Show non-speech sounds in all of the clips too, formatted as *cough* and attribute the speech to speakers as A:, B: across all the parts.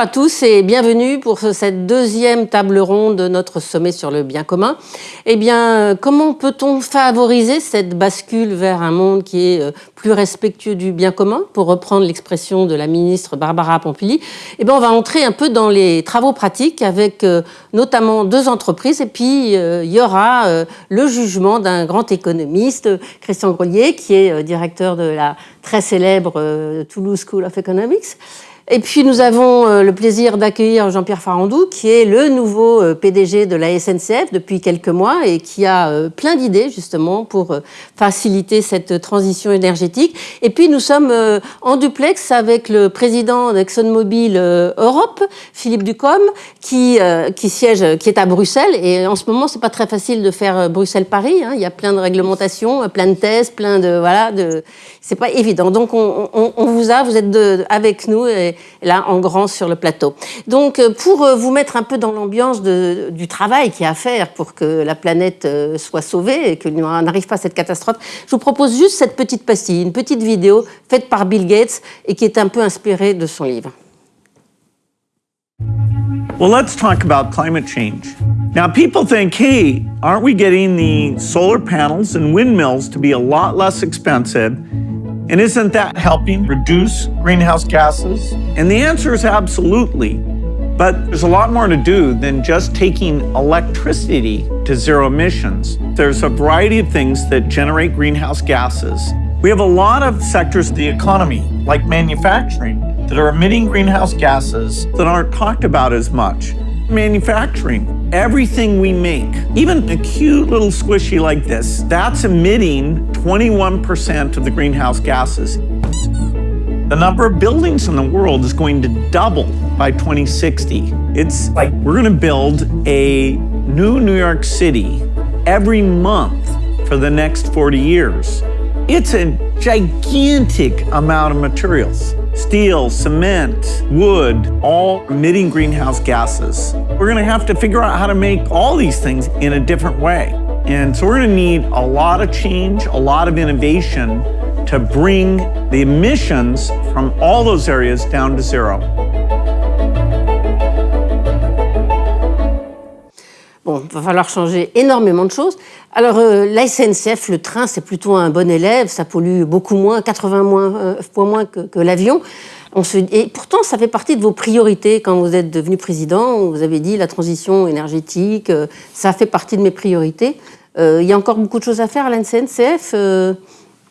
A: Bonjour à tous et bienvenue pour cette deuxième table ronde de notre sommet sur le bien commun. Eh bien, comment peut-on favoriser cette bascule vers un monde qui est euh, plus respectueux du bien commun, pour reprendre l'expression de la ministre Barbara Pompili? Eh bien, on va entrer un peu dans les travaux pratiques avec euh, notamment deux entreprises et puis euh, il y aura le jugement d'un grand économiste, Christian Grelier, qui est directeur de la très célèbre Toulouse School of Economics. Et puis nous avons euh, le plaisir d'accueillir Jean-Pierre Farandou, qui est le nouveau euh, PDG de la SNCF depuis quelques mois et qui a euh, plein d'idées justement pour faciliter cette transition énergétique. Et puis nous sommes en duplex avec le président d'ExxonMobil Europe, Philippe Ducombe, qui, qui siège, qui est à Bruxelles. Et en ce moment, c'est pas très facile de faire Bruxelles-Paris. Hein. Il y a plein de réglementations, plein de tests, plein de voilà, de. C'est pas évident. Donc on, vous a, vous êtes avec nous. Et, là en grand sur le plateau. Donc euh, pour euh, vous mettre un peu dans l'ambiance du travail qu'il y a à faire pour que la planète euh, soit sauvée et que n'arrive pas à cette catastrophe, je vous propose juste cette petite pastille, une petite vidéo faite par Bill Gates et qui est un peu inspirée de son livre.
B: Well, let's talk about climate change. Now, people think, hey, aren't we getting the solar panels and windmills to be a lot less expensive And isn't that helping reduce greenhouse gases? And the answer is absolutely. But there's a lot more to do than just taking electricity to zero emissions. There's a variety of things that generate greenhouse gases. We have a lot of sectors of the economy, like manufacturing, that are emitting greenhouse gases that aren't talked about as much. Manufacturing, everything we make, even a cute little squishy like this, that's emitting 21% of the greenhouse gases. The number of buildings in the world is going to double by 2060. It's like we're going to build a new New York City every month for the next 40 years. It's a gigantic amount of materials. Steel, cement, wood, all emitting greenhouse gases. We're gonna have to figure out how to make all these things in a different way. And so we're gonna need a lot of change, a lot of innovation to bring the emissions from all those areas down to zero.
A: Bon, il va falloir changer énormément de choses. Alors, euh, la SNCF, le train, c'est plutôt un bon élève, ça pollue beaucoup moins, 80 moins, euh, fois moins que, l'avion. Et pourtant, ça fait partie de vos priorités quand vous êtes devenu président. Vous avez dit la transition énergétique, euh, ça fait partie de mes priorités. Euh, il y a encore beaucoup de choses à faire à la SNCF euh?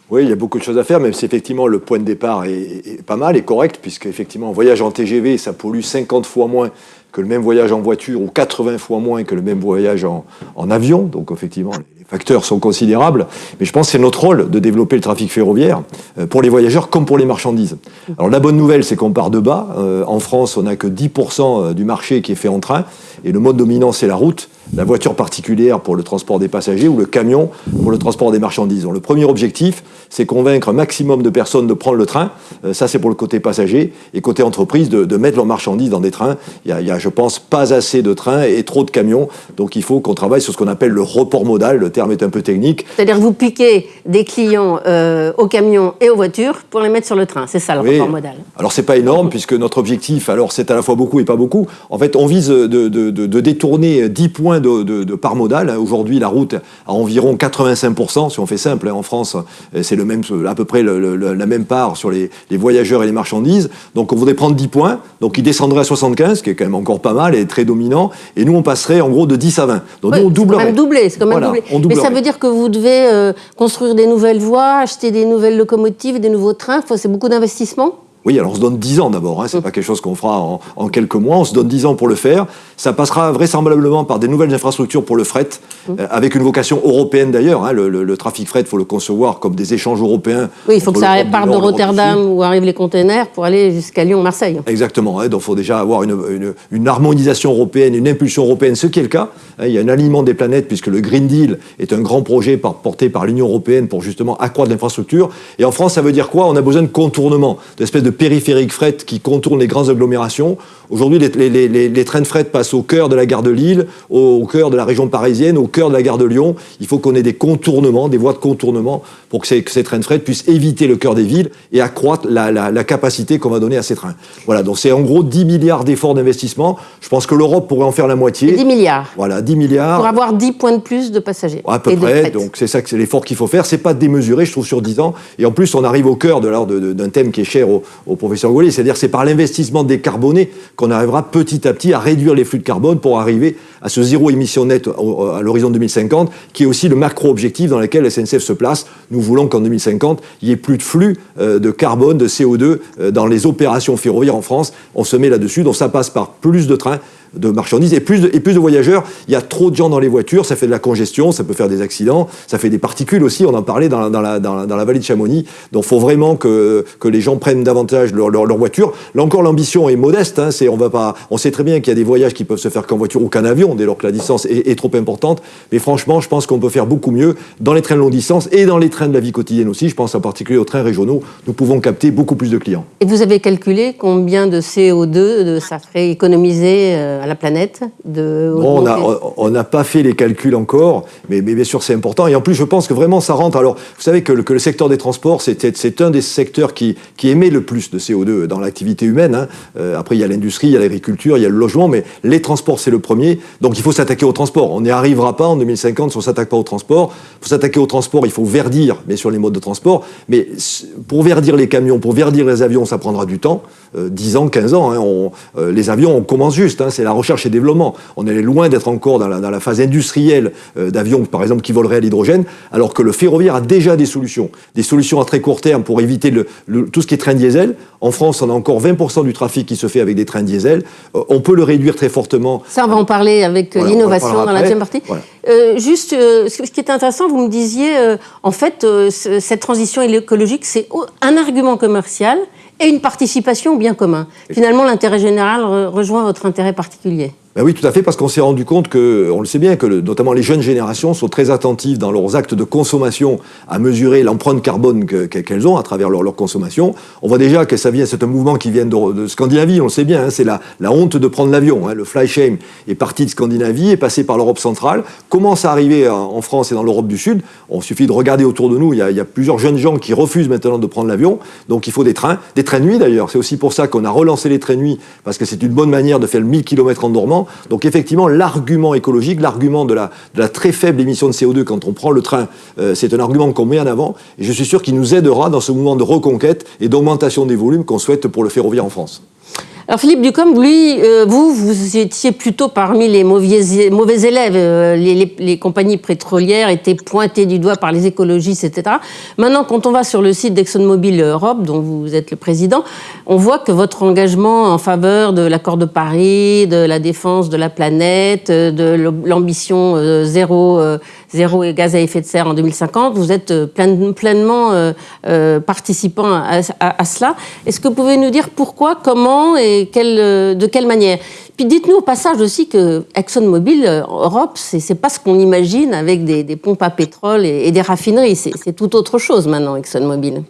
C: Oui, il y a beaucoup de choses à faire, même si effectivement le point de départ est, pas mal, est correct, puisque effectivement, voyage en TGV, ça pollue 50 fois moins que le même voyage en voiture ou 80 fois moins que le même voyage en, avion. Donc effectivement, les facteurs sont considérables. Mais je pense que c'est notre rôle de développer le trafic ferroviaire euh, pour les voyageurs comme pour les marchandises. Alors la bonne nouvelle, c'est qu'on part de bas. Euh, en France, on n'a que 10% euh, du marché qui est fait en train. Et le mode dominant, c'est la route la voiture particulière pour le transport des passagers ou le camion pour le transport des marchandises. Donc, le premier objectif, c'est convaincre un maximum de personnes de prendre le train. Euh, ça, c'est pour le côté passager. Et côté entreprise, de, mettre leurs marchandises dans des trains. Il y, a, je pense, pas assez de trains et trop de camions. Donc, il faut qu'on travaille sur ce qu'on appelle le report modal. Le terme est un peu technique.
A: C'est-à-dire que vous piquez des clients euh, aux camions et aux voitures pour les mettre sur le train. C'est ça, le report modal.
C: Alors, c'est pas énorme, puisque notre objectif, alors, c'est à la fois beaucoup et pas beaucoup. En fait, on vise de, de détourner 10 points de, par modal. Aujourd'hui, la route a environ 85%, si on fait simple, hein, en France, c'est le même, à peu près la même part sur les, voyageurs et les marchandises. Donc on voudrait prendre 10 points, donc il descendrait à 75, qui est quand même encore pas mal et très dominant, et nous on passerait en gros de 10 à 20.
A: Donc nous on doublerait. C'est quand même doublé, Mais ça veut dire que vous devez euh, construire des nouvelles voies, acheter des nouvelles locomotives, des nouveaux trains, c'est beaucoup d'investissements?
C: Oui, alors on se donne 10 ans d'abord, hein, c'est pas quelque chose qu'on fera en, quelques mois, on se donne 10 ans pour le faire. Ça passera vraisemblablement par des nouvelles infrastructures pour le fret, mmh. euh, avec une vocation européenne d'ailleurs. Hein, le, trafic fret, il faut le concevoir comme des échanges européens.
A: Oui, il faut que ça parte de Rotterdam où arrivent les containers pour aller jusqu'à Lyon-Marseille.
C: Exactement, hein, donc il faut déjà avoir une, une, harmonisation européenne, une impulsion européenne, ce qui est le cas. Hein, il y a un alignement des planètes puisque le Green Deal est un grand projet porté par l'Union européenne pour justement accroître l'infrastructure. Et en France, ça veut dire quoi? On a besoin de contournement, d'espèces de périphériques fret qui contournent les grandes agglomérations. Aujourd'hui, les, trains de fret passent au cœur de la gare de Lille, au, cœur de la région parisienne, au cœur de la gare de Lyon. Il faut qu'on ait des contournements, des voies de contournement pour que ces, trains de fret puissent éviter le cœur des villes et accroître la, capacité qu'on va donner à ces trains. Voilà, donc c'est en gros 10 milliards d'efforts d'investissement. Je pense que l'Europe pourrait en faire la moitié.
A: 10 milliards.
C: Voilà, 10 milliards.
A: Pour avoir 10 points de plus de passagers.
C: À peu près, donc c'est ça que c'est l'effort qu'il faut faire. C'est pas démesuré, je trouve, sur 10 ans. Et en plus, on arrive au cœur d'un thème qui est cher au, au professeur Gaulier, c'est-à-dire c'est par l'investissement décarboné qu'on arrivera petit à petit à réduire les flux de carbone pour arriver à ce zéro émission nette à l'horizon 2050, qui est aussi le macro-objectif dans lequel SNCF se place. Nous voulons qu'en 2050, il n'y ait plus de flux euh, de carbone, de CO2 euh, dans les opérations ferroviaires en France. On se met là-dessus, donc ça passe par plus de trains, de marchandises et plus de, et plus de voyageurs. Il y a trop de gens dans les voitures, ça fait de la congestion, ça peut faire des accidents, ça fait des particules aussi, on en parlait dans, dans, la, dans, la, vallée de Chamonix. Donc il faut vraiment que, que les gens prennent davantage leur, leur, voiture. Là encore, l'ambition est modeste. Hein, on, va pas, on sait très bien qu'il y a des voyages qui peuvent se faire qu'en voiture ou qu'en avion, dès lors que la distance est, est trop importante. Mais franchement, je pense qu'on peut faire beaucoup mieux dans les trains de longue distance et dans les trains de la vie quotidienne aussi. Je pense en particulier aux trains régionaux. Nous pouvons capter beaucoup plus de clients.
A: Et vous avez calculé combien de CO2 ça ferait économiser euh, à la planète de
C: On n'a pas fait les calculs encore, mais, bien sûr c'est important. Et en plus, je pense que vraiment ça rentre. Alors, vous savez que le, secteur des transports, c'est un des secteurs qui, qui, émet le plus de CO2 dans l'activité humaine. Hein. Euh, après, il y a l'industrie, il y a l'agriculture, il y a le logement, mais les transports, c'est le premier. Donc, il faut s'attaquer au transport. On n'y arrivera pas en 2050 si on ne s'attaque pas au transport. Il faut s'attaquer au transport, il faut verdir, mais sur les modes de transport. Mais pour verdir les camions, pour verdir les avions, ça prendra du temps. 10 euh, ans, 15 ans. Hein. Euh, les avions, on commence juste. Hein. c'est la recherche et développement. On est loin d'être encore dans la, phase industrielle euh, d'avions, par exemple, qui voleraient à l'hydrogène, alors que le ferroviaire a déjà des solutions. Des solutions à très court terme pour éviter tout ce qui est train diesel. En France, on a encore 20% du trafic qui se fait avec des trains diesel. on peut le réduire très fortement.
A: Ça, on va en parler avec l'innovation dans la deuxième partie. juste, ce qui est intéressant, vous me disiez, en fait, cette transition écologique, c'est un argument commercial et une participation au bien commun. Finalement, l'intérêt général rejoint votre intérêt particulier.
C: Ben oui, tout à fait, parce qu'on s'est rendu compte que, on le sait bien, que notamment les jeunes générations sont très attentives dans leurs actes de consommation à mesurer l'empreinte carbone qu'elles ont à travers leur, consommation. On voit déjà que ça vient, c'est un mouvement qui vient de, Scandinavie, on le sait bien, hein, c'est la, honte de prendre l'avion. Hein. le fly shame est parti de Scandinavie, est passé par l'Europe centrale, commence à arriver en France et dans l'Europe du Sud? On suffit de regarder autour de nous, il y, a, plusieurs jeunes gens qui refusent maintenant de prendre l'avion, donc il faut des trains, des trains nuit d'ailleurs. C'est aussi pour ça qu'on a relancé les trains nuit, parce que c'est une bonne manière de faire le 1000 km en dormant. Donc effectivement, l'argument écologique, l'argument de la, très faible émission de CO2 quand on prend le train, euh, c'est un argument qu'on met en avant. Et je suis sûr qu'il nous aidera dans ce mouvement de reconquête et d'augmentation des volumes qu'on souhaite pour le ferroviaire en France.
A: Alors Philippe Ducombe, lui, euh, vous, vous étiez plutôt parmi les mauvais, élèves. Euh, les, compagnies pétrolières étaient pointées du doigt par les écologistes, etc. Maintenant, quand on va sur le site d'ExxonMobil Europe, dont vous êtes le président, on voit que votre engagement en faveur de l'accord de Paris, de la défense de la planète, de l'ambition zéro, zéro gaz à effet de serre en 2050, vous êtes pleinement participant à, cela. Est-ce que vous pouvez nous dire pourquoi, comment et euh, de quelle manière? Puis dites-nous au passage aussi que ExxonMobil euh, Europe, c'est pas ce qu'on imagine avec des, pompes à pétrole et, des raffineries. C'est tout autre chose maintenant, ExxonMobil.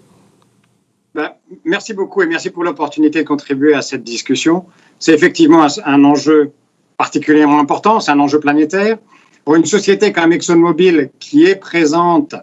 D: Ben, merci beaucoup et merci pour l'opportunité de contribuer à cette discussion. C'est effectivement un, enjeu particulièrement important, c'est un enjeu planétaire. Pour une société comme ExxonMobil qui est présente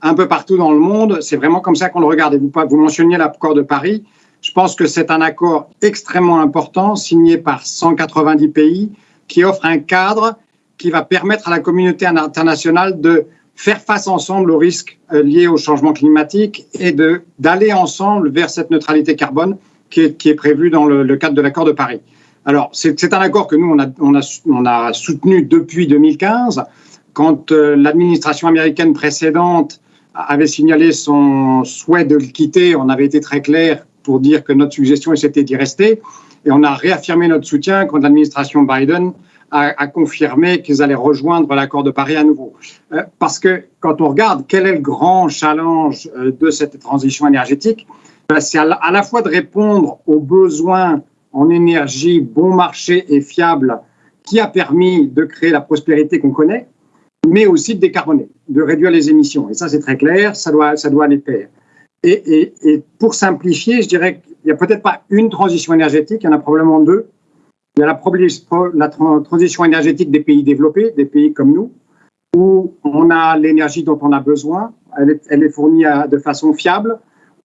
D: un peu partout dans le monde, c'est vraiment comme ça qu'on le regarde. Et vous, mentionniez l'accord de Paris. Je pense que c'est un accord extrêmement important signé par 190 pays qui offre un cadre qui va permettre à la communauté internationale de faire face ensemble aux risques euh, liés au changement climatique et d'aller ensemble vers cette neutralité carbone qui est prévue dans le, cadre de l'accord de Paris. Alors, c'est un accord que nous, on a, on, a, on a, soutenu depuis 2015, quand euh, l'administration américaine précédente avait signalé son souhait de le quitter. On avait été très clair pour dire que notre suggestion, c'était d'y rester. Et on a réaffirmé notre soutien quand l'administration Biden a, confirmé qu'ils allaient rejoindre l'accord de Paris à nouveau. Euh, parce que quand on regarde quel est le grand challenge euh, de cette transition énergétique, ben, c'est à, la fois de répondre aux besoins en énergie bon marché et fiable qui a permis de créer la prospérité qu'on connaît, mais aussi de décarboner, de réduire les émissions. Et ça, c'est très clair, ça doit, ça doit aller pair. Et, pour simplifier, je dirais que il n'y a peut-être pas une transition énergétique, il y en a probablement deux. Il y a la, transition énergétique des pays développés, des pays comme nous, où on a l'énergie dont on a besoin, elle est fournie de façon fiable,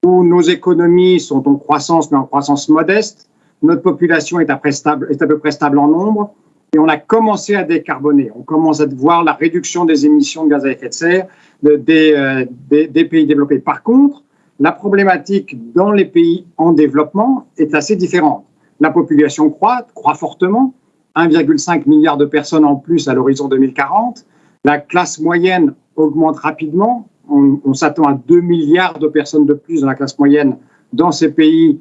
D: où nos économies sont en croissance, mais en croissance modeste, notre population est à, peu près stable en nombre, et on a commencé à décarboner. On commence à voir la réduction des émissions de gaz à effet de serre des, euh, des, pays développés. Par contre, la problématique dans les pays en développement est assez différente. La population croît, croît fortement, 1,5 milliard de personnes en plus à l'horizon 2040. La classe moyenne augmente rapidement. On, s'attend à 2 milliards de personnes de plus dans la classe moyenne dans ces pays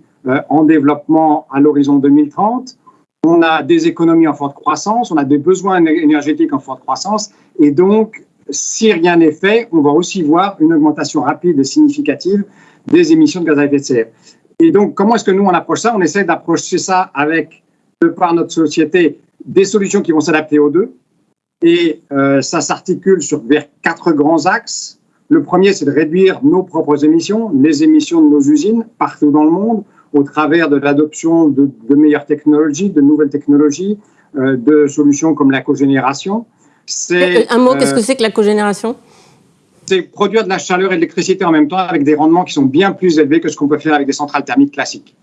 D: en développement à l'horizon 2030. On a des économies en forte croissance, on a des besoins énergétiques en forte croissance, et donc, si rien n'est fait, on va aussi voir une augmentation rapide et significative des émissions de gaz à effet de serre. Et donc, comment est-ce que nous, on approche ça? On essaie d'approcher ça avec, de par notre société, des solutions qui vont s'adapter aux deux. Et euh, ça s'articule sur vers quatre grands axes. Le premier, c'est de réduire nos propres émissions, les émissions de nos usines partout dans le monde au travers de l'adoption de, meilleures technologies, de nouvelles technologies, euh, de solutions comme la cogénération.
A: C'est, Un mot, qu'est-ce que euh, c'est que la cogénération?
D: C'est produire de la chaleur et de l'électricité en même temps avec des rendements qui sont bien plus élevés que ce qu'on peut faire avec des centrales thermiques classiques.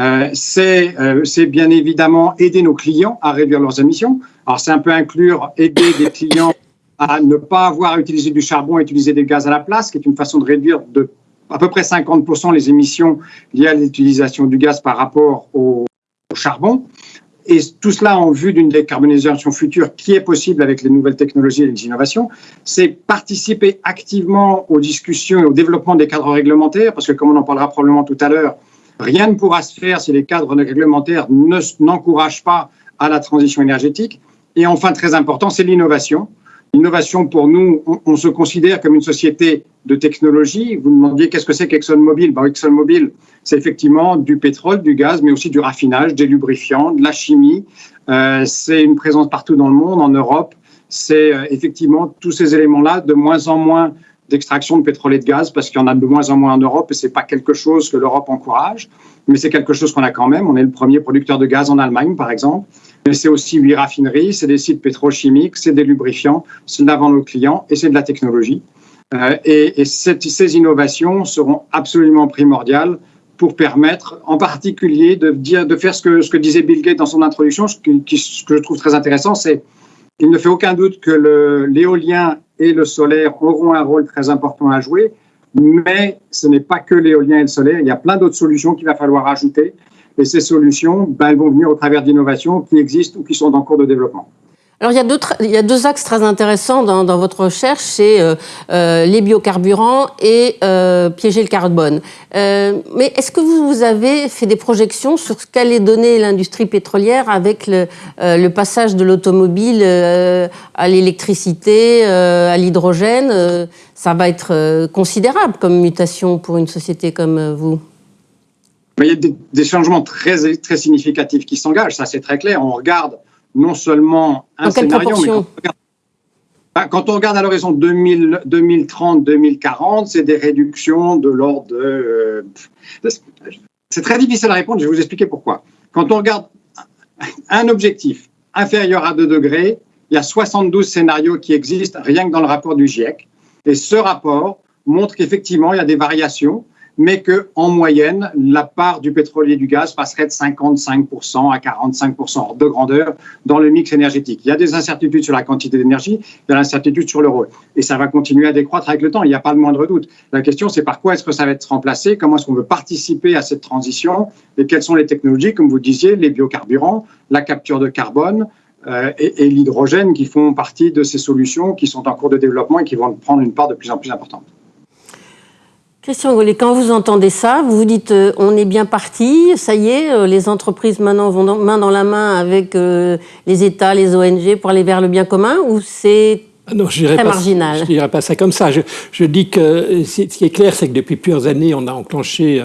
D: Euh, c'est, bien évidemment aider nos clients à réduire leurs émissions. Alors, c'est un peu inclure aider des clients *laughs* à ne pas avoir à utiliser du charbon, à utiliser des gaz à la place, qui est une façon de réduire de à peu près 50% les émissions liées à l'utilisation du gaz par rapport au, charbon. Et tout cela en vue d'une décarbonisation future qui est possible avec les nouvelles technologies et les innovations, c'est participer activement aux discussions et au développement des cadres réglementaires, parce que comme on en parlera probablement tout à l'heure, rien ne pourra se faire si les cadres réglementaires n'encouragent pas à la transition énergétique. Et enfin, très important, c'est l'innovation. L'innovation, pour nous, on, se considère comme une société de technologie. Vous demandiez qu'est-ce que c'est qu'ExxonMobil? Ben, ExxonMobil, c'est effectivement du pétrole, du gaz, mais aussi du raffinage, des lubrifiants, de la chimie. Euh, c'est une présence partout dans le monde, en Europe. C'est euh, effectivement tous ces éléments-là, de moins en moins d'extraction de pétrole et de gaz, parce qu'il y en a de moins en moins en Europe, et ce n'est pas quelque chose que l'Europe encourage, mais c'est quelque chose qu'on a quand même. On est le premier producteur de gaz en Allemagne, par exemple mais c'est aussi huit raffineries, c'est des sites pétrochimiques, c'est des lubrifiants, c'est de aux clients et c'est de la technologie. Euh, et, ces innovations seront absolument primordiales pour permettre, en particulier, de, faire ce que, disait Bill Gates dans son introduction, ce que je trouve très intéressant, c'est qu'il ne fait aucun doute que l'éolien et le solaire auront un rôle très important à jouer, mais ce n'est pas que l'éolien et le solaire, il y a plein d'autres solutions qu'il va falloir ajouter. Et ces solutions, ben, elles vont venir au travers d'innovations qui existent ou qui sont en cours de développement.
A: Alors, il y, a deux, axes très intéressants dans, votre recherche, c'est euh, euh, les biocarburants et euh, piéger le carbone. Mais est-ce que vous, avez fait des projections sur ce qu'allait donner l'industrie pétrolière avec le, passage de l'automobile à l'électricité, à l'hydrogène? Ça va être considérable comme mutation pour une société comme vous
D: il y a des, changements très, très significatifs qui s'engagent, ça c'est très clair. On regarde non seulement un scénario, mais quand on regarde, ben, à l'horizon 2030-2040, c'est des réductions de l'ordre de... Euh, c'est très difficile à répondre, je vais vous expliquer pourquoi. Quand on regarde un objectif inférieur à 2 degrés, il y a 72 scénarios qui existent rien que dans le rapport du GIEC. Et ce rapport montre qu'effectivement, il y a des variations mais qu'en moyenne, la part du pétrole et du gaz passerait de 55% à 45% de grandeur dans le mix énergétique. Il y a des incertitudes sur la quantité d'énergie, il y a l'incertitude sur le rôle. Et ça va continuer à décroître avec le temps, il n'y a pas le moindre doute. La question, c'est par quoi est-ce que ça va être remplacé, comment est-ce qu'on veut participer à cette transition, et quelles sont les technologies, comme vous disiez, les biocarburants, la capture de carbone, euh, et l'hydrogène qui font partie de ces solutions qui sont en cours de développement et qui vont prendre une part de plus en plus importante.
A: Christian Gollet, quand vous entendez ça, vous vous dites euh, on est bien parti, ça y est, euh, les entreprises maintenant vont main dans la main avec euh, les États, les ONG pour aller vers le bien commun ou c'est ah non, je très marginal?
E: Je ne dirais pas ça comme ça. Je, je dis que ce qui est clair, c'est que depuis plusieurs années, on a enclenché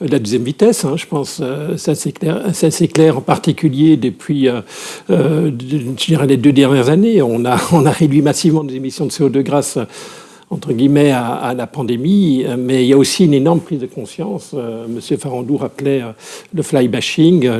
E: la deuxième vitesse. Hein, je pense ça c'est clair. Ça c'est clair en particulier depuis, je dirais les deux dernières années. On a *laughs* on a réduit massivement nos émissions de CO2 grâce entre guillemets, à, la pandémie, mais il y a aussi une énorme prise de conscience. Monsieur Farandou rappelait le fly bashing.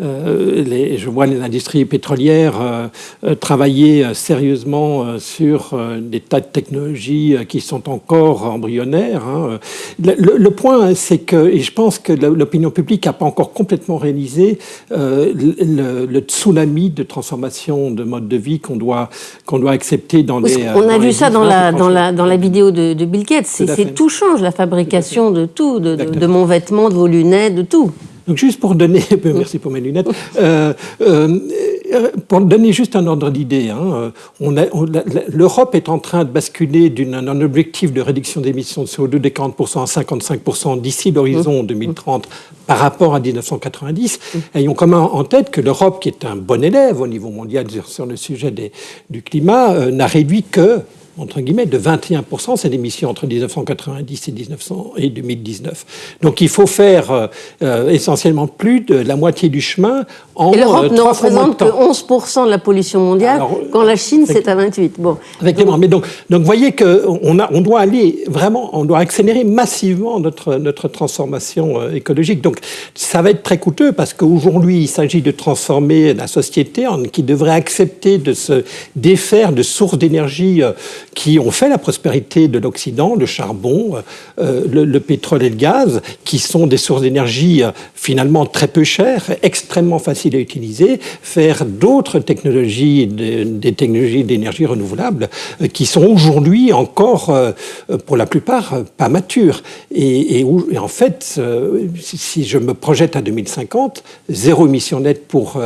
E: Euh, les, je vois les industries pétrolières euh, euh, travailler sérieusement sur des tas de technologies qui sont encore embryonnaires. Hein. Le, point, c'est que, et je pense que l'opinion publique n'a pas encore complètement réalisé le, tsunami de transformation de mode de vie qu'on doit, qu'on doit accepter dans les...
A: On a vu ça dans la, dans, la, dans la vidéo de, Bill Gates. C'est tout change, la fabrication de tout, de, de mon vêtement, de vos lunettes, de tout.
E: Donc juste pour donner, *laughs* merci pour mes lunettes, euh, euh, pour donner juste un ordre d'idée, hein, l'Europe est en train de basculer d'un objectif de réduction d'émissions de CO2 de 40% à 55% d'ici l'horizon 2030 mmh. par rapport à 1990. Mmh. Ayons quand même en tête que l'Europe, qui est un bon élève au niveau mondial sur le sujet des, du climat, euh, n'a réduit que entre guillemets, de 21% c'est émissions entre 1990 et, 1900 et 2019. Donc il faut faire euh, euh, essentiellement plus de la moitié du chemin en
A: Et l'Europe euh, ne représente que 11% de la pollution mondiale, quand la Chine c'est à 28. Bon.
E: Effectivement, mais donc, donc vous voyez qu'on on doit aller vraiment, on doit accélérer massivement notre, notre transformation écologique. Donc ça va être très coûteux parce qu'aujourd'hui il s'agit de transformer la société en, qui devrait accepter de se défaire de sources d'énergie qui ont fait la prospérité de l'Occident, le charbon, euh, le, pétrole et le gaz, qui sont des sources d'énergie euh, finalement très peu chères, extrêmement faciles à utiliser, faire d'autres technologies, des technologies d'énergie renouvelable, euh, qui sont aujourd'hui encore, pour la plupart, pas matures. Et, en fait, si je me projette à 2050, zéro émission nette pour,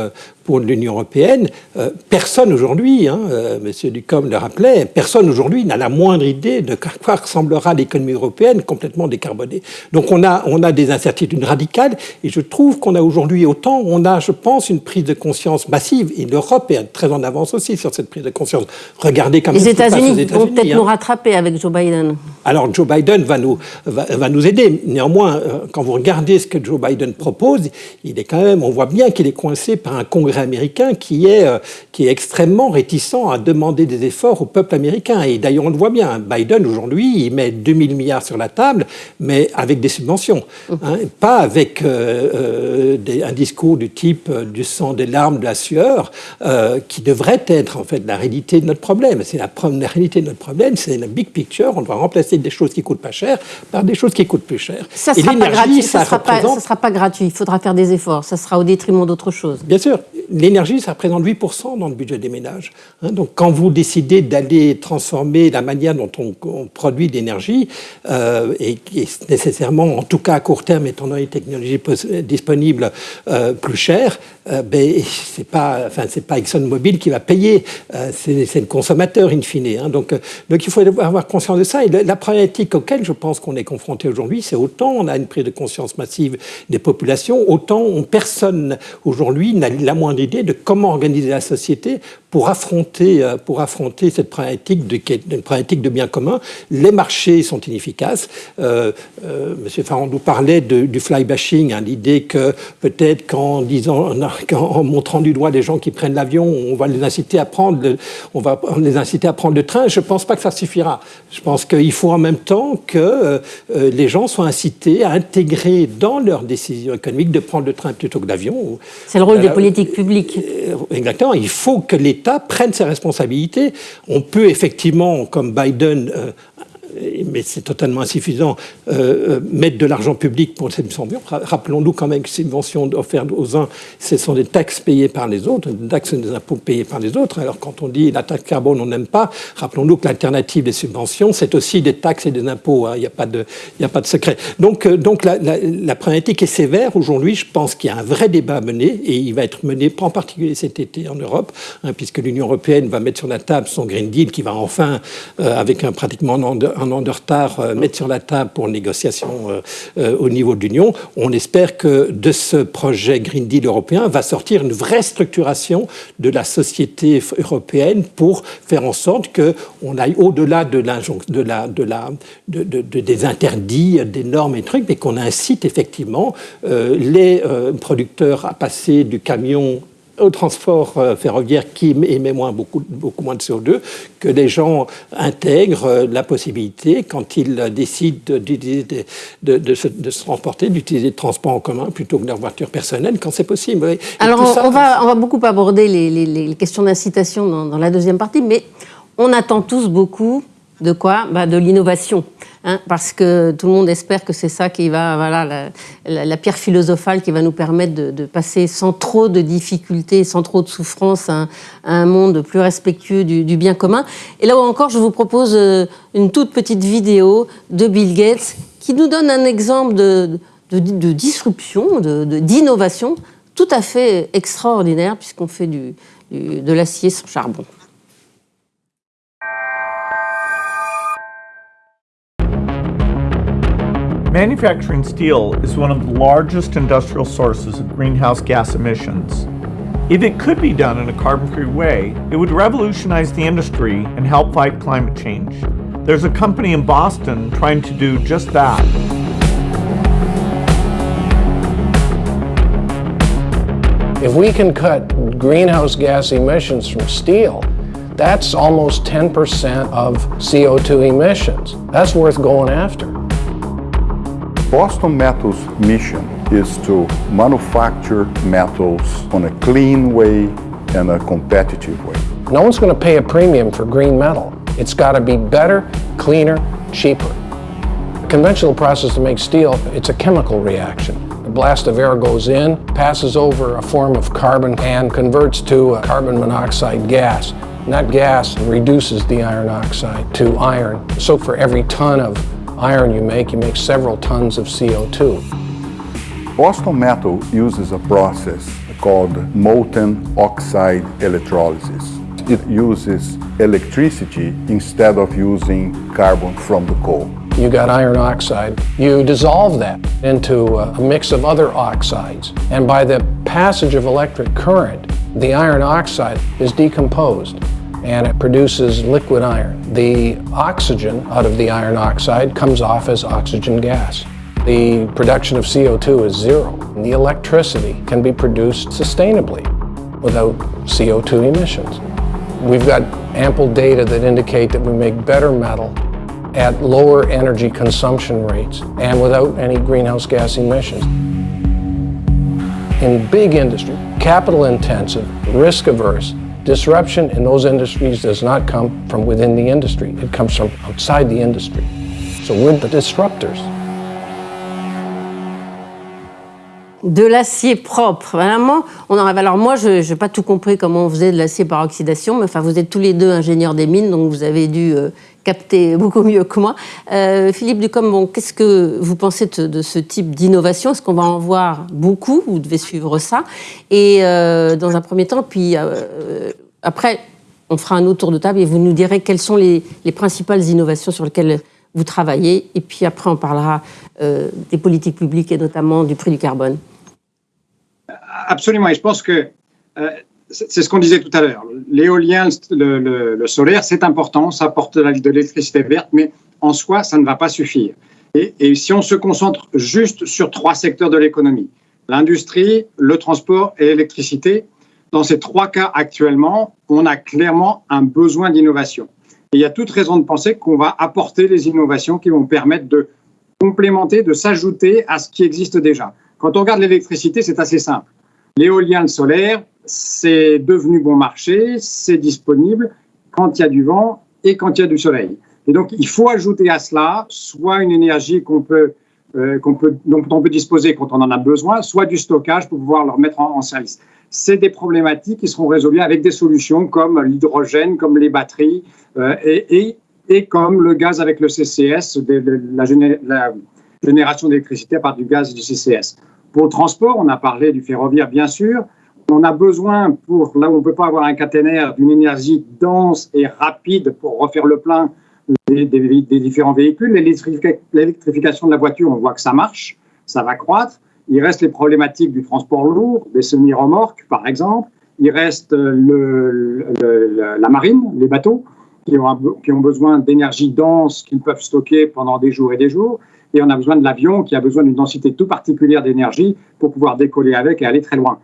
E: pour l'Union européenne, euh, personne aujourd'hui, hein, euh, M. Ducombe le rappelait, personne aujourd'hui n'a la moindre idée de quoi ressemblera l'économie européenne complètement décarbonée. Donc on a, on a des incertitudes radicales et je trouve qu'on a aujourd'hui autant, on a, je pense, une prise de conscience massive et l'Europe est très en avance aussi sur cette prise de conscience. Regardez
A: comme les États-Unis vont peut-être nous hein. rattraper avec Joe Biden.
E: Alors Joe Biden va nous, va, nous aider. Néanmoins, euh, quand vous regardez ce que Joe Biden propose, il est quand même, on voit bien qu'il est coincé par un congrès américain qui est, euh, qui est extrêmement réticent à demander des efforts au peuple américain. Et d'ailleurs, on le voit bien, Biden aujourd'hui, il met 2000 milliards sur la table, mais avec des subventions, hein, pas avec euh, euh, un discours du type du sang, des larmes, de la sueur, qui devrait être en fait la réalité de notre problème. C'est la, la, réalité de notre problème, c'est la big picture. On doit remplacer des choses qui coûtent pas cher par des choses qui coûtent plus cher.
A: Ça ne sera, pas gratuit, ça, sera, sera pas gratuit. Il faudra faire des efforts. Ça sera au détriment d'autres choses.
E: Bien sûr l'énergie, ça représente 8% dans le budget des ménages. Hein. donc quand vous décidez d'aller transformer la manière dont on, produit l'énergie, euh, et nécessairement, en tout cas à court terme, étant donné les technologies disponibles, euh, plus cher, euh, ben, c'est pas, enfin, c'est pas ExxonMobil qui va payer, c'est le consommateur in fine. Hein. donc, donc il faut avoir conscience de ça. Et la problématique auquel je pense qu'on est confronté aujourd'hui, c'est autant on a une prise de conscience massive des populations, autant on, personne aujourd'hui n'a la moindre idée de comment organiser la société pour affronter, euh, pour affronter cette problématique de, problématique de bien commun. Les marchés sont inefficaces. Euh, euh, Monsieur Farandou parlait du fly bashing, hein, l'idée que peut-être qu'en disant, *laughs* montrant du doigt les gens qui prennent l'avion, on va les inciter à prendre, le, on va les inciter à prendre le train. Je ne pense pas que ça suffira. Je pense qu'il faut en même temps que les gens soient incités à intégrer dans leurs décisions économiques de prendre le train plutôt que l'avion.
A: C'est le rôle des politiques publiques.
E: Exactement. Il faut que l'État prenne ses responsabilités. On peut effectivement, comme Biden, euh, mais c'est totalement insuffisant, euh, euh, mettre de l'argent public pour cette subvention. Rappelons-nous quand même que ces subventions offertes aux uns, ce sont des taxes payées par les autres, des taxes et des impôts payés par les autres. Alors quand on dit la taxe carbone, on n'aime pas, rappelons-nous que l'alternative des subventions, c'est aussi des taxes et des impôts. Hein. Il n'y a, pas de, a pas de secret. Donc, euh, donc la, la, problématique est sévère. Aujourd'hui, je pense qu'il y a un vrai débat à mener, et il va être mené en particulier cet été en Europe, hein, puisque l'Union européenne va mettre sur la table son Green Deal qui va enfin, avec un pratiquement un, un an de retard euh, mettre sur la table pour négociation euh, euh, au niveau de l'Union. On espère que de ce projet Green Deal européen va sortir une vraie structuration de la société européenne pour faire en sorte qu'on aille au-delà de, de, la, de, la, de, des interdits, des normes et trucs, mais qu'on incite effectivement les producteurs à passer du camion au transport euh, ferroviaire qui émet moins, beaucoup, beaucoup moins de CO2, que les gens intègrent euh, la possibilité, quand ils décident de, de, de, se, de se, transporter, d'utiliser le transport en commun plutôt que leur voiture personnelle, quand c'est possible.
A: Alors, on, va, on, va, beaucoup aborder les, les, les questions d'incitation dans, dans la deuxième partie, mais on attend tous beaucoup de quoi bah, De l'innovation. Hein, parce que tout le monde espère que c'est ça qui va, voilà, la, pierre philosophale qui va nous permettre de, passer sans trop de difficultés, sans trop de souffrance à, un monde plus respectueux du, bien commun. Et là encore, je vous propose euh, une toute petite vidéo de Bill Gates qui nous donne un exemple de, de disruption, d'innovation tout à fait extraordinaire puisqu'on fait du, de l'acier sans charbon.
B: Manufacturing steel is one of the largest industrial sources of greenhouse gas emissions. If it could be done in a carbon-free way, it would revolutionize the industry and help fight climate change. There's a company in Boston trying to do just that.
F: If we can cut greenhouse gas emissions from steel, that's almost 10% of CO2 emissions. That's worth going after.
G: Boston Metal's mission is to manufacture metals on a clean way and a competitive way.
F: No one's going to pay a premium for green metal. It's got to be better, cleaner, cheaper. The conventional process to make steel, it's a chemical reaction. A blast of air goes in, passes over a form of carbon and converts to a carbon monoxide gas. And that gas reduces the iron oxide to iron. So for every ton of iron you make, you make several tons of CO2.
G: Boston Metal uses a process called molten oxide electrolysis. It uses electricity instead of using carbon from the coal.
F: You got iron oxide. You dissolve that into uh, a mix of other oxides. And by the passage of electric current, the iron oxide is decomposed and it produces liquid iron. The oxygen out of the iron oxide comes off as oxygen gas. The production of CO2 is zero. The electricity can be produced sustainably without CO2 emissions. We've got ample data that indicate that we make better metal at lower energy consumption rates and without any greenhouse gas emissions. In big industry, capital intensive, risk averse, Disruption in those industries does not come from within the industry. It comes from outside the industry. So we're the disruptors.
A: De l'acier propre. Vraiment, on en Alors moi, je n'ai pas tout compris comment on faisait de l'acier par oxydation, mais enfin, vous êtes tous les deux ingénieurs des mines, donc vous avez dû euh, capter beaucoup mieux que moi. Euh, Philippe Ducombe, bon, qu'est-ce que vous pensez de, ce type d'innovation? Est-ce qu'on va en voir beaucoup? Vous devez suivre ça. Et euh, dans un premier temps, puis après, on fera un autre tour de table et vous nous direz quelles sont les principales innovations sur lesquelles vous travaillez. Et puis après, on parlera des politiques publiques et notamment du prix du carbone.
D: Absolument, et je pense que euh, c'est ce qu'on disait tout à l'heure. L'éolien, le, solaire, c'est important, ça apporte de l'électricité verte, mais en soi, ça ne va pas suffire. Et, si on se concentre juste sur trois secteurs de l'économie, l'industrie, le transport et l'électricité, dans ces trois cas actuellement, on a clairement un besoin d'innovation. Et il y a toute raison de penser qu'on va apporter les innovations qui vont permettre de complémenter, de s'ajouter à ce qui existe déjà. Quand on regarde l'électricité, c'est assez simple. L'éolien, le solaire, c'est devenu bon marché, c'est disponible quand il y a du vent et quand il y a du soleil. Et donc, il faut ajouter à cela soit une énergie qu'on peut, euh, peut, dont on peut disposer quand on en a besoin, soit du stockage pour pouvoir le remettre en, service. C'est des problématiques qui seront résolues avec des solutions comme l'hydrogène, comme les batteries euh, et, et, et, comme le gaz avec le CCS, la, la génération d'électricité par du gaz du CCS. Pour le transport, on a parlé du ferroviaire, bien sûr. On a besoin, pour là où on ne peut pas avoir un caténaire, d'une énergie dense et rapide pour refaire le plein des, différents véhicules. L'électrification de la voiture, on voit que ça marche, ça va croître. Il reste les problématiques du transport lourd, des semi-remorques, par exemple. Il reste le, la marine, les bateaux, qui ont besoin d'énergie dense qu'ils peuvent stocker pendant des jours et des jours et on a besoin de l'avion qui a besoin d'une densité tout particulière d'énergie pour pouvoir décoller avec et aller très loin.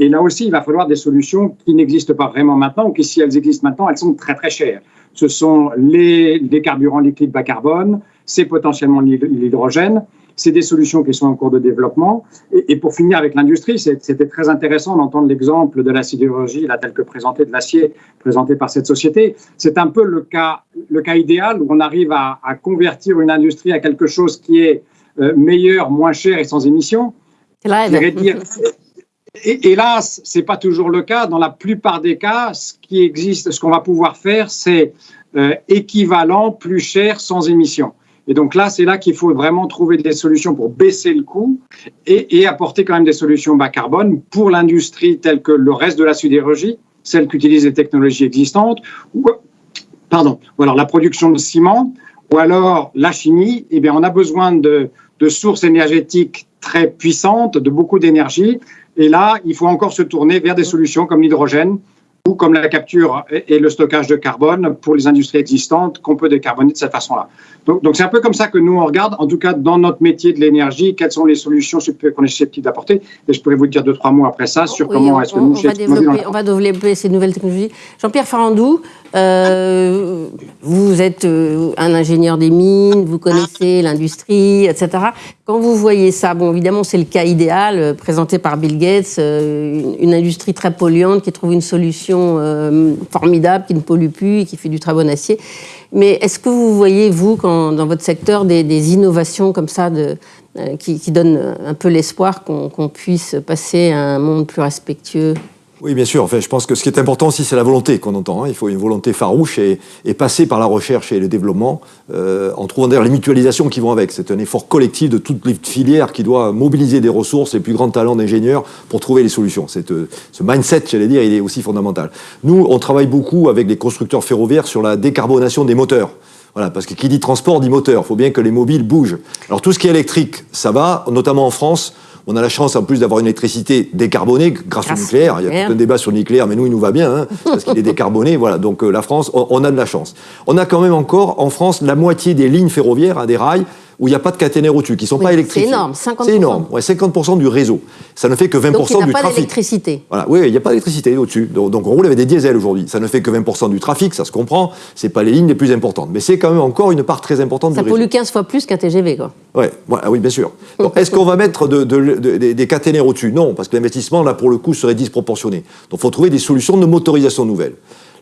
D: Et, là aussi, il va falloir des solutions qui n'existent pas vraiment maintenant, ou qui, si elles existent maintenant, elles sont très très chères. Ce sont les, les carburants liquides bas carbone, c'est potentiellement l'hydrogène, c'est des solutions qui sont en cours de développement. Et, pour finir avec l'industrie, c'était très intéressant d'entendre l'exemple de la sidérurgie, là, tel que présenté de l'acier, présenté par cette société. C'est un peu le cas, le cas idéal où on arrive à, convertir une industrie à quelque chose qui est euh, meilleur, moins cher et sans émissions. Et, hélas, ce n'est pas toujours le cas. Dans la plupart des cas, ce qui existe, ce qu'on va pouvoir faire, c'est euh, équivalent, plus cher, sans émissions. Et donc là, c'est là qu'il faut vraiment trouver des solutions pour baisser le coût et, apporter quand même des solutions bas carbone pour l'industrie telle que le reste de la sidérurgie, celle qui utilise les technologies existantes, ou, pardon, ou alors la production de ciment, ou alors la chimie. Eh bien, on a besoin de sources énergétiques très puissantes, de beaucoup d'énergie. Et là, il faut encore se tourner vers des solutions comme l'hydrogène, ou comme la capture et le stockage de carbone pour les industries existantes qu'on peut décarboner de cette façon-là. Donc, c'est un peu comme ça que nous, on regarde, en tout cas dans notre métier de l'énergie, quelles sont les solutions qu'on est susceptible d'apporter. Et je pourrais vous dire deux, trois mots après ça sur comment est-ce que nous...
A: On va, développer, on va développer ces nouvelles technologies. Jean-Pierre Farandou, euh, vous êtes euh, un ingénieur des mines, vous connaissez l'industrie, etc. Quand vous voyez ça, bon, évidemment, c'est le cas idéal euh, présenté par Bill Gates, une, industrie très polluante qui trouve une solution formidable, qui ne pollue plus et qui fait du très bon acier. Mais est-ce que vous voyez, vous, dans votre secteur, des, innovations comme ça de, qui, donnent un peu l'espoir qu'on puisse passer à un monde plus respectueux?
C: Oui, bien sûr. Enfin, je pense que ce qui est important aussi, c'est la volonté qu'on entend. Hein. Il faut une volonté farouche et, passer par la recherche et le développement euh, en trouvant d'ailleurs les mutualisations qui vont avec. C'est un effort collectif de toutes les filières qui doit mobiliser des ressources et plus grands talents d'ingénieurs pour trouver les solutions. Euh, ce mindset, j'allais dire, il est aussi fondamental. Nous, on travaille beaucoup avec les constructeurs ferroviaires sur la décarbonation des moteurs. Voilà, parce que qui dit transport dit moteur. Il faut bien que les mobiles bougent. Alors tout ce qui est électrique, ça va, notamment en France. On a la chance en plus d'avoir une électricité décarbonée grâce, au nucléaire. Il y a tout un débat sur le nucléaire, mais nous, il nous va bien, hein, parce qu'il est décarboné. *laughs* Voilà, donc euh, la France, on, a de la chance. On a quand même encore en France la moitié des lignes ferroviaires, hein, des rails, où il n'y a pas de caténaire au-dessus, qui ne sont pas électriques.
A: C'est énorme, 50%.
C: C'est énorme, ouais, 50% du réseau. Ça ne fait que 20%
A: donc,
C: il
A: n'y
C: a pas
A: d'électricité.
C: Voilà, oui, il n'y a pas d'électricité au-dessus. Donc, on roule avec des diesels aujourd'hui. Ça ne fait que 20% du trafic, ça se comprend. Ce pas les lignes les plus importantes. Mais c'est quand même encore une part très importante
A: ça
C: du réseau.
A: Ça pollue 15 fois plus qu'un TGV, quoi.
C: Ouais, voilà, oui, bien sûr. Est-ce qu'on va mettre de, des caténaires au-dessus? Non, parce que l'investissement, là, pour le coup, serait disproportionné. Donc il faut trouver des solutions de motorisation nouvelles.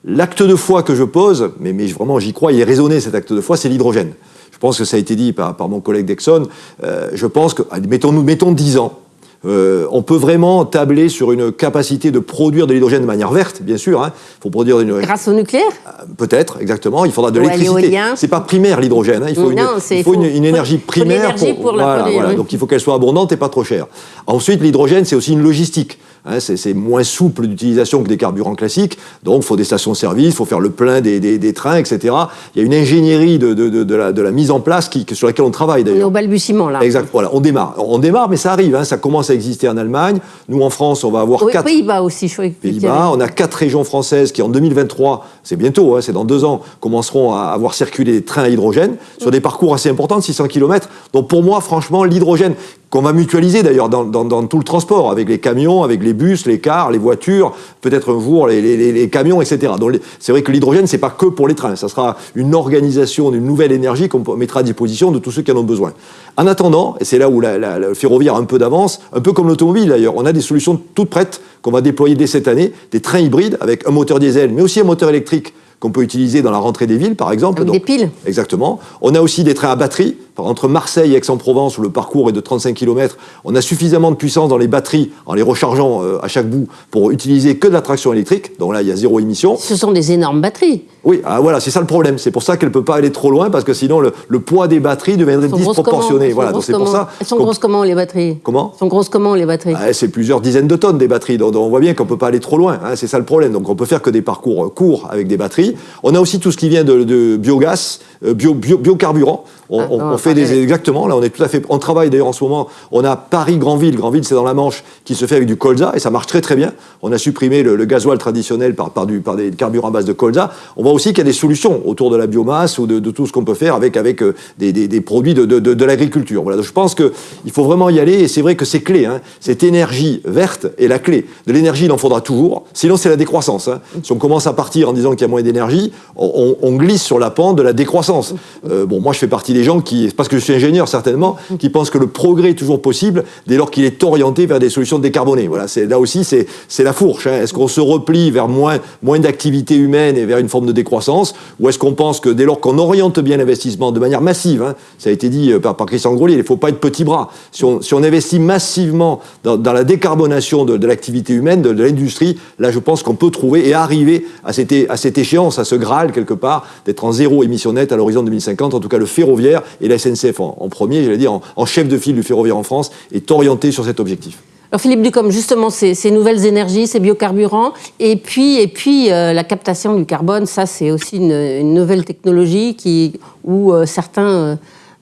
C: L'acte de foi que je pose, mais, mais vraiment j'y crois, il est raisonné cet acte de foi, c'est l'hydrogène. Je pense que ça a été dit par, mon collègue Dexon. Euh, je pense que, mettons-nous, mettons 10 ans. Euh, on peut vraiment tabler sur une capacité de produire de l'hydrogène de manière verte, bien sûr. Il hein. faut produire une...
A: Grâce au nucléaire?
C: Euh, Peut-être, exactement. Il faudra de l'électricité. C'est pas primaire l'hydrogène. Hein. Il faut, une, énergie primaire
A: pour, la voilà,
C: Donc il faut qu'elle soit abondante et pas trop chère. Ensuite, l'hydrogène, c'est aussi une logistique. Hein, c'est moins souple d'utilisation que des carburants classiques, donc il faut des stations-service, il faut faire le plein des, trains, etc. Il y a une ingénierie de, la, mise en place qui, sur laquelle on travaille d'ailleurs.
A: On est au balbutiement là.
C: Exact, voilà, on démarre. On démarre, mais ça arrive, hein, ça commence à exister en Allemagne. Nous en France, on va avoir
A: oui,
C: quatre...
A: Pays-Bas aussi, je
C: Pays-Bas, on a quatre régions françaises qui en 2023, c'est bientôt, hein, c'est dans deux ans, commenceront à avoir circulé des trains à hydrogène sur des parcours assez importants, de 600 km. Donc pour moi, franchement, l'hydrogène, qu'on va mutualiser d'ailleurs dans, tout le transport, avec les camions, avec les bus, les cars, les voitures, peut-être un jour les, camions, etc. Donc c'est vrai que l'hydrogène, c'est pas que pour les trains, ça sera une organisation d'une nouvelle énergie qu'on mettra à disposition de tous ceux qui en ont besoin. En attendant, et c'est là où le ferroviaire a un peu d'avance, un peu comme l'automobile d'ailleurs, on a des solutions toutes prêtes qu'on va déployer dès cette année, des trains hybrides avec un moteur diesel, mais aussi un moteur électrique qu'on peut utiliser dans la rentrée des villes, par exemple.
A: Avec des piles.
C: Exactement. On a aussi des trains à batterie. Entre Marseille et Aix-en-Provence, où le parcours est de 35 km, on a suffisamment de puissance dans les batteries, en les rechargeant euh, à chaque bout, pour utiliser que de la traction électrique. Donc là, il y a zéro émission.
A: Ce sont des énormes batteries.
C: Oui, ah, voilà, c'est ça le problème. C'est pour ça qu'elle ne peut pas aller trop loin, parce que sinon, le, poids des batteries deviendrait disproportionné. Voilà,
A: donc c'est pour ça. Elles sont grosses comment, les batteries
C: Comment
A: Elles sont grosses comment, les batteries
C: ah, C'est plusieurs dizaines de tonnes, des batteries. Donc, on voit bien qu'on ne peut pas aller trop loin. Hein, c'est ça le problème. Donc on peut faire que des parcours courts avec des batteries. On a aussi tout ce qui vient de, biogaz, euh, bio, biocarburant. On,
A: Ah,
C: on- fait des exactement. Là, on est tout à fait. On travaille d'ailleurs en ce moment. On a Paris Grandville. Grandville, c'est dans la Manche, qui se fait avec du colza et ça marche très très bien. On a supprimé le, le gasoil traditionnel par, par, du, par des carburants à base de colza. On voit aussi qu'il y a des solutions autour de la biomasse ou de, de tout ce qu'on peut faire avec avec euh, des, des- des produits de, de, l'agriculture. Voilà. Donc, je pense que il faut vraiment y aller et c'est vrai que c'est clé. Hein. Cette énergie verte est la clé. De l'énergie, il en faudra toujours. Sinon, c'est la décroissance. Hein. Si on commence à partir en disant qu'il y a moins d'énergie, on glisse sur la pente de la décroissance. Euh, bon, moi, je fais partie des gens qui, parce que je suis ingénieur certainement, qui pensent que le progrès est toujours possible dès lors qu'il est orienté vers des solutions décarbonées. Voilà, là aussi, c'est la fourche. hein. Est-ce qu'on se replie vers moins moins d'activité humaine et vers une forme de décroissance, ou est-ce qu'on pense que dès lors qu'on oriente bien l'investissement de manière massive, hein, ça a été dit euh, par, par Christian Grolier, il ne faut pas être petit bras. Si on, si on investit massivement dans, la décarbonation de, de l'activité humaine, de, l'industrie, là, je pense qu'on peut trouver et arriver à cette, à cette échéance, à ce Graal quelque part, d'être en zéro émission nette à l'horizon 2050. En tout cas, le ferroviaire et la SNCF en, en premier, j'allais dire, en, en chef de file du ferroviaire en France, est orienté sur cet objectif.
A: Alors Philippe Ducombe, justement, ces, ces nouvelles énergies, ces biocarburants, et puis, et puis euh, la captation du carbone, ça c'est aussi une, une nouvelle technologie qui, où euh, certains euh,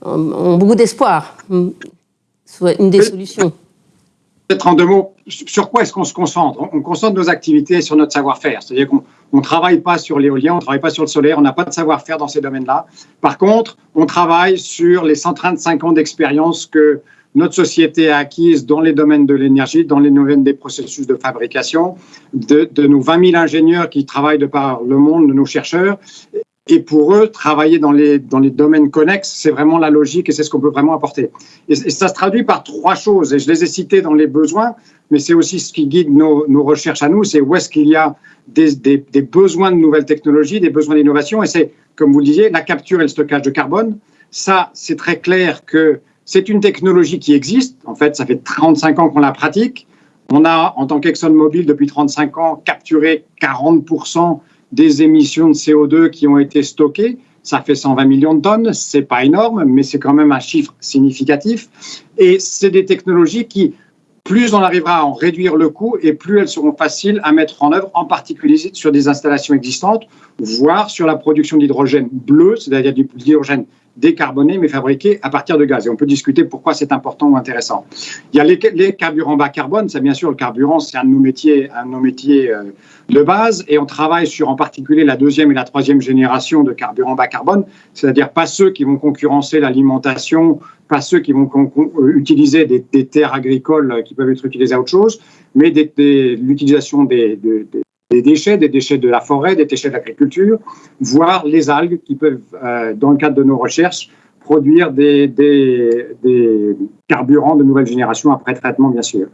A: ont beaucoup d'espoir. Soit Une des solutions.
D: Peut-être en deux mots, sur quoi est-ce qu'on se concentre? On- On concentre nos activités sur notre savoir-faire. C'est-à-dire qu'on ne travaille pas sur l'éolien, on ne travaille pas sur le solaire, on n'a pas de savoir-faire dans ces domaines-là. Par contre, on travaille sur les 135 ans d'expérience que notre société a acquise dans les domaines de l'énergie, dans les domaines des processus de fabrication, de, de nos 20 000 ingénieurs qui travaillent de par le monde, de nos chercheurs. Et pour eux, travailler dans les, dans les domaines connexes, c'est vraiment la logique et c'est ce qu'on peut vraiment apporter. Et, et ça se traduit par trois choses, et je les ai citées dans les besoins, mais c'est aussi ce qui guide nos, recherches à nous, c'est où est-ce qu'il y a des besoins de nouvelles technologies, des besoins d'innovation, et c'est, comme vous le disiez, la capture et le stockage de carbone. Ça, c'est très clair que c'est une technologie qui existe. En fait, ça fait 35 ans qu'on la pratique. On a, en tant qu'ExxonMobil, depuis 35 ans, capturé 40% des émissions de CO2 qui ont été stockées. Ça fait 120 millions de tonnes. C'est pas énorme, mais c'est quand même un chiffre significatif. Et c'est des technologies qui, plus on arrivera à en réduire le coût et plus elles seront faciles à mettre en œuvre, en particulier sur des installations existantes, voire sur la production d'hydrogène bleu, c'est-à-dire du l'hydrogène décarboné mais fabriqué à partir de gaz. Et on peut discuter pourquoi c'est important ou intéressant. Il y a les, les carburants bas carbone, c'est bien sûr le carburant, c'est un de nos métiers, un de nos métiers euh, de base, et on travaille sur en particulier la deuxième et la troisième génération de carburants bas carbone, c'est-à-dire pas ceux qui vont concurrencer l'alimentation, pas ceux qui vont euh, utiliser des, terres agricoles euh, qui peuvent être utilisées à autre chose, mais l'utilisation des, de- des- des déchets, des déchets de la forêt, des déchets de l'agriculture, voire les algues qui peuvent, euh, dans le cadre de nos recherches, produire des, carburants de nouvelle génération après traitement, bien sûr.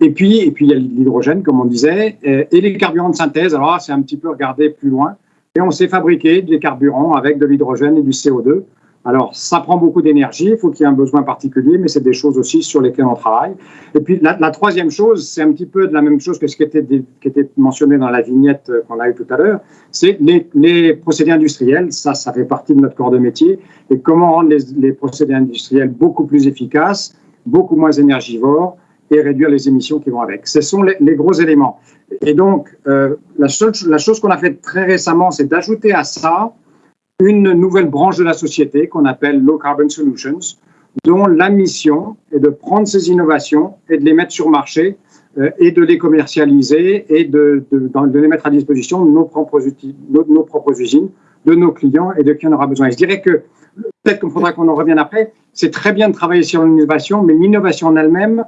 D: Et puis, et puis il y a l'hydrogène, comme on disait, euh, et les carburants de synthèse. Alors c'est un petit peu regarder plus loin. Et on sait fabriquer des carburants avec de l'hydrogène et du CO2. Alors, ça prend beaucoup d'énergie, il faut qu'il y ait un besoin particulier, mais c'est des choses aussi sur lesquelles on travaille. Et puis, la, troisième chose, c'est un petit peu de la même chose que ce qui était, mentionné dans la vignette euh, qu'on a eue tout à l'heure, c'est les, procédés industriels. Ça, ça fait partie de notre corps de métier. Et comment rendre les, procédés industriels beaucoup plus efficaces, beaucoup moins énergivores et réduire les émissions qui vont avec. Ce sont les, gros éléments. Et donc, euh, la, seule, la chose qu'on a fait très récemment, c'est d'ajouter à ça une nouvelle branche de la société qu'on appelle Low Carbon Solutions, dont la mission est de prendre ces innovations et de les mettre sur marché euh, et de les commercialiser et de, les mettre à disposition de nos propres, usines, de nos clients et de qui en aura besoin. Je dirais que peut-être qu'il faudra qu'on en revienne après. C'est très bien de travailler sur l'innovation, mais l'innovation en elle-même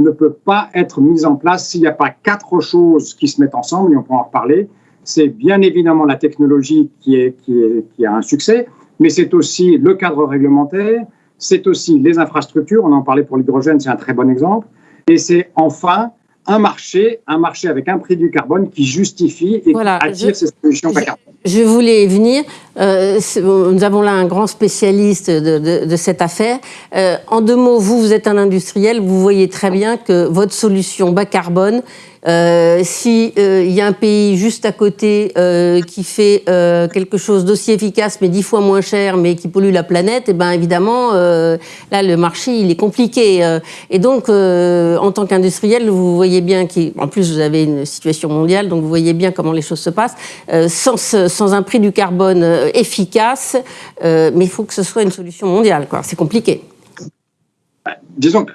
D: ne peut pas être mise en place s'il n'y a pas quatre choses qui se mettent ensemble, et on peut en reparler. C'est bien évidemment la technologie qui, est, qui, est, qui a un succès, mais c'est aussi le cadre réglementaire, c'est aussi les infrastructures, on en parlait pour l'hydrogène, c'est un très bon exemple, et c'est enfin un marché, un marché avec un prix du carbone qui justifie et
A: voilà,
D: qui attire
A: je,
D: ces solutions bas carbone.
A: Je voulais venir. Euh, nous avons là un grand spécialiste de, cette affaire. Euh, en deux mots, vous, vous êtes un industriel, vous voyez très bien que votre solution bas carbone, euh, si il y a un pays juste à côté euh, qui fait euh, quelque chose d'aussi efficace mais dix fois moins cher mais qui pollue la planète, et ben évidemment euh, là le marché il est compliqué. euh. et donc euh, en tant qu'industriel, vous voyez bien qu'en plus vous avez une situation mondiale, donc vous voyez bien comment les choses se passent. Euh, sans un prix du carbone efficace, mais il faut que ce soit une solution mondiale. C'est compliqué.
D: Disons que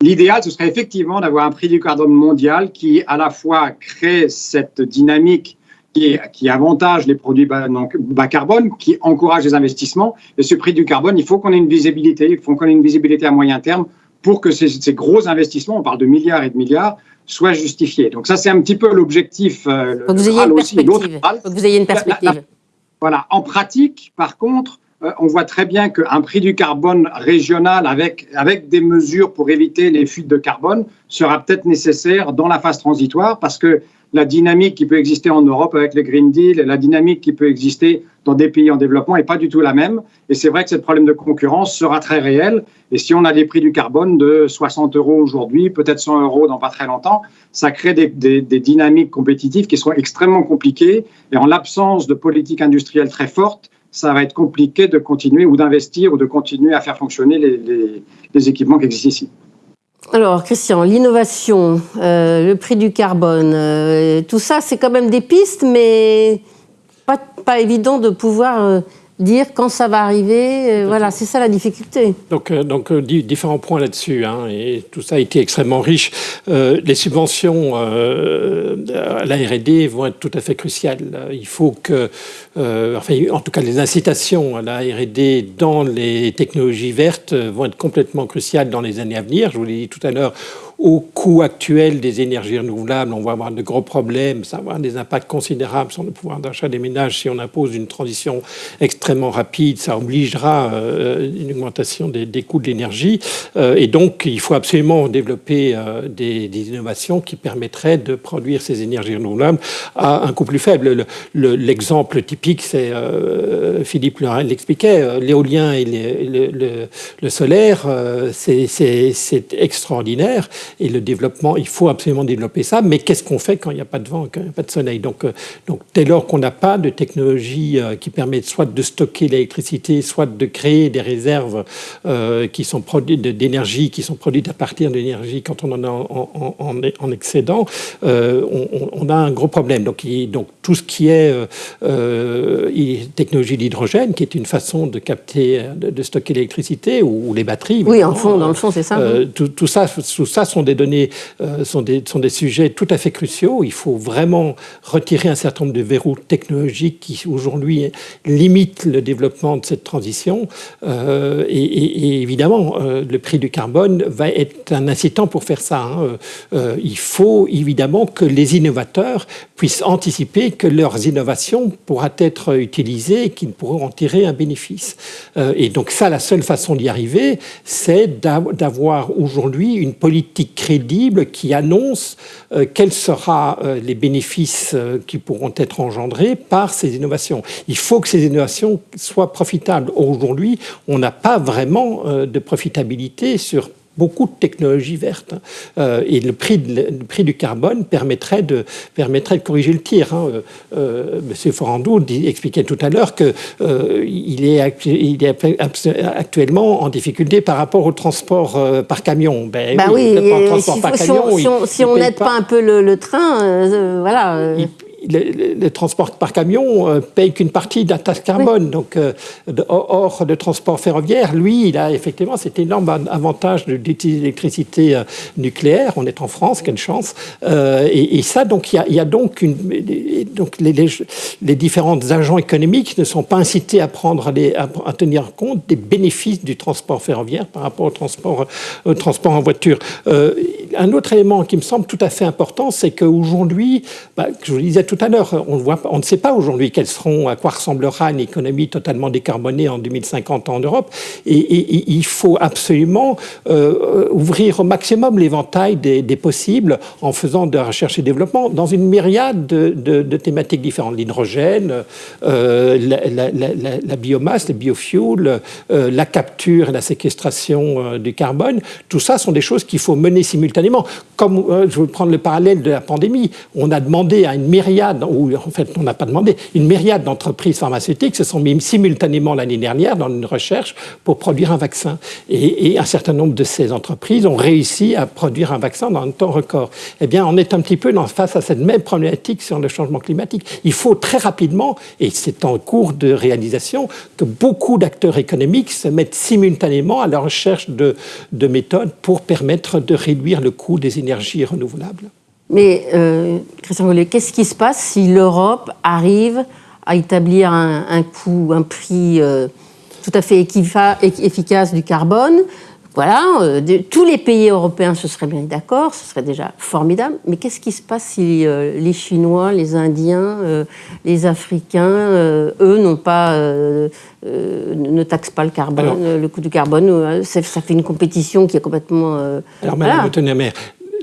D: l'idéal, ce serait effectivement d'avoir un prix du carbone mondial qui, à la fois, crée cette dynamique qui, qui avantage les produits bas, bas, carbone, qui encourage les investissements. Et ce prix du carbone, il faut qu'on ait une visibilité, il faut qu'on ait une visibilité à moyen terme pour que ces, ces, gros investissements, on parle de milliards et de milliards, soient justifiés. Donc ça, c'est un petit peu l'objectif.
A: Euh, vous vous ayez une perspective.
D: Voilà. En pratique, par contre, on voit très bien qu'un prix du carbone régional avec, avec des mesures pour éviter les fuites de carbone sera peut-être nécessaire dans la phase transitoire parce que la dynamique qui peut exister en Europe avec le Green Deal et la dynamique qui peut exister dans des pays en développement n'est pas du tout la même. Et c'est vrai que ce problème de concurrence sera très réel. Et si on a des prix du carbone de 60 euros aujourd'hui, peut-être 100 euros dans pas très longtemps, ça crée des, des, dynamiques compétitives qui seront extrêmement compliquées. Et en l'absence de politique industrielle très forte, ça va être compliqué de continuer ou d'investir ou de continuer à faire fonctionner les, les, les équipements qui existent ici.
A: Alors, Christian, l'innovation, euh, le prix du carbone, euh, tout ça, c'est quand même des pistes, mais pas, pas évident de pouvoir euh, dire quand ça va arriver. Euh, voilà, c'est ça la difficulté.
E: Donc, euh, donc euh, différents points là-dessus, hein, et tout ça a été extrêmement riche. les subventions à la R&D vont être tout à fait cruciales. Il faut que, enfin, en tout cas, les incitations à la R&D dans les technologies vertes vont être complètement cruciales dans les années à venir. Je vous l'ai dit tout à l'heure, au coût actuel des énergies renouvelables, on va avoir de gros problèmes, ça va avoir des impacts considérables sur le pouvoir d'achat des ménages si on impose une transition extrêmement rapide, ça obligera euh, une augmentation des, coûts de l'énergie. Euh, et donc, il faut absolument développer euh, des, innovations qui permettraient de produire ces énergies renouvelables à un coût plus faible. L'exemple typique, c'est, Philippe l'expliquait, l'éolien et le, solaire, c'est extraordinaire et le développement, il faut absolument développer ça, mais qu'est-ce qu'on fait quand il n'y a pas de vent, quand il n'y a pas de soleil? Donc, euh, dès lors qu'on n'a pas de technologie euh, qui permet soit de stocker l'électricité, soit de créer des réserves euh, qui d'énergie, qui sont produites à partir d'énergie quand on en a en, en, excédent, on, a un gros problème. Donc tout ce qui est technologie d'hydrogène, qui est une façon de capter, de, stocker l'électricité, ou, les batteries.
A: Oui, en fond, dans le fond, c'est ça.
E: tout, tout, ça, tout ça sont des données, euh, sont, des, sont des sujets tout à fait cruciaux. Il faut vraiment retirer un certain nombre de verrous technologiques qui aujourd'hui limitent le développement de cette transition. Euh, et, évidemment, euh, le prix du carbone va être un incitant pour faire ça. Hein. il faut évidemment que les innovateurs puissent anticiper que leurs innovations pourront être utilisées et qu'ils pourront en tirer un bénéfice. et donc ça, la seule façon d'y arriver, c'est d'avoir aujourd'hui une politique crédible qui annonce euh, quels seront euh, les bénéfices euh, qui pourront être engendrés par ces innovations. Il faut que ces innovations soient profitables. Aujourd'hui, on n'a pas vraiment de profitabilité sur beaucoup de technologies vertes. Euh, et le prix, le prix, du carbone permettrait de, permettrait de corriger le tir. Hein. Euh, euh Monsieur Forandou expliquait tout à l'heure qu'il euh, est, il est actuellement en difficulté par rapport au transport par camion.
A: Ben, bah oui, si, on n'aide pas, un peu le, train, voilà
E: le, transport par camion euh, paye qu'une partie de la taxe carbone. Donc, euh, or, le transport ferroviaire, lui, il a effectivement cet énorme avantage d'utiliser l'électricité euh, nucléaire. On est en France, quelle chance. Et, ça, donc, il y a, donc, une, donc les, les, différents agents économiques ne sont pas incités à, prendre les, à, tenir compte des bénéfices du transport ferroviaire par rapport au transport, au transport en voiture. un autre élément qui me semble tout à fait important, c'est qu'aujourd'hui, bah, je vous le disais tout à l'heure, on, on ne sait pas aujourd'hui quels seront, à quoi ressemblera une économie totalement décarbonée en 2050 en Europe. Et, il faut absolument euh, ouvrir au maximum l'éventail des, possibles en faisant de la recherche et développement dans une myriade de, thématiques différentes. L'hydrogène, euh, la, biomasse, le biofuel, euh, la capture et la séquestration du carbone, tout ça sont des choses qu'il faut mener simultanément. Comme je veux prendre le parallèle de la pandémie, on a demandé à une myriade, ou en fait on n'a pas demandé, une myriade d'entreprises pharmaceutiques se sont mis simultanément l'année dernière dans une recherche pour produire un vaccin. Et, un certain nombre de ces entreprises ont réussi à produire un vaccin dans un temps record. Eh bien, on est un petit peu face à cette même problématique sur le changement climatique. Il faut très rapidement, et c'est en cours de réalisation, que beaucoup d'acteurs économiques se mettent simultanément à la recherche de, de méthodes pour permettre de réduire le coût des énergies renouvelables.
A: Mais, euh, Christian Gollet, qu'est-ce qui se passe si l'Europe arrive à établir un, coût, un prix euh, tout à fait efficace du carbone? Voilà, euh, tous les pays européens se seraient bien d'accord, ce serait déjà formidable. Mais qu'est-ce qui se passe si les Chinois, les Indiens, les Africains, eux, n'ont pas, ne taxent pas le carbone, le coût du carbone ça, fait une compétition qui est complètement.
E: alors, Madame voilà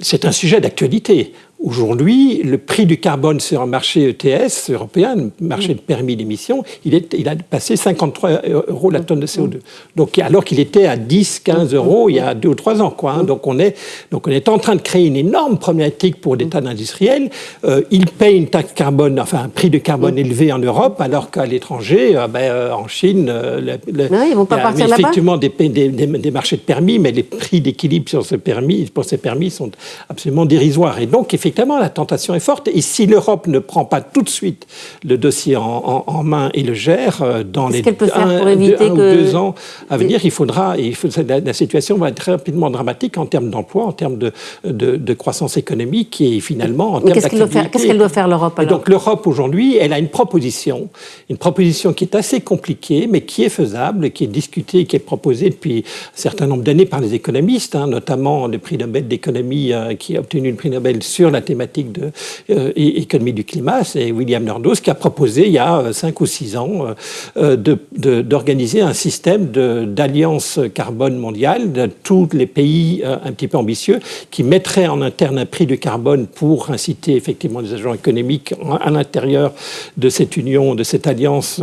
E: c'est un sujet d'actualité. Aujourd'hui, le prix du carbone sur un marché ETS européen, marché de permis d'émission, il, il a passé 53 euros la tonne de CO2. Donc, alors qu'il était à 10, 15 euros il y a deux ou trois ans. Quoi, hein. donc, on est, donc, on est en train de créer une énorme problématique pour des tas d'industriels. Euh, ils payent une taxe carbone, enfin un prix de carbone élevé en Europe, alors qu'à l'étranger, euh, ben, euh, en Chine,
A: ils vont pas
E: il y a
A: partir
E: effectivement des, des, des, marchés de permis, mais les prix d'équilibre sur ce permis, pour ces permis sont absolument dérisoires. Et donc, effectivement, effectivement, la tentation est forte. Et si l'Europe ne prend pas tout de suite le dossier en, main et le gère euh, dans les
A: un,
E: ou deux ans à venir, il faudra, il faut, la, situation va être rapidement dramatique en termes d'emploi, en termes de, de, croissance économique et finalement en termes d'activité.
A: Qu'est-ce qu'elle doit faire, l'Europe
E: Donc l'Europe aujourd'hui, elle a une proposition, une proposition qui est assez compliquée, mais qui est faisable, qui est discutée, qui est proposée depuis un certain nombre d'années par les économistes, hein, notamment le prix Nobel d'économie euh, qui a obtenu le prix Nobel sur la thématique de euh, économie du climat, c'est William Nordhaus qui a proposé il y a euh, cinq ou six ans euh, d'organiser un système d'alliance carbone mondiale de tous les pays un petit peu ambitieux qui mettrait en interne un prix de carbone pour inciter effectivement les agents économiques à l'intérieur de cette union, de cette alliance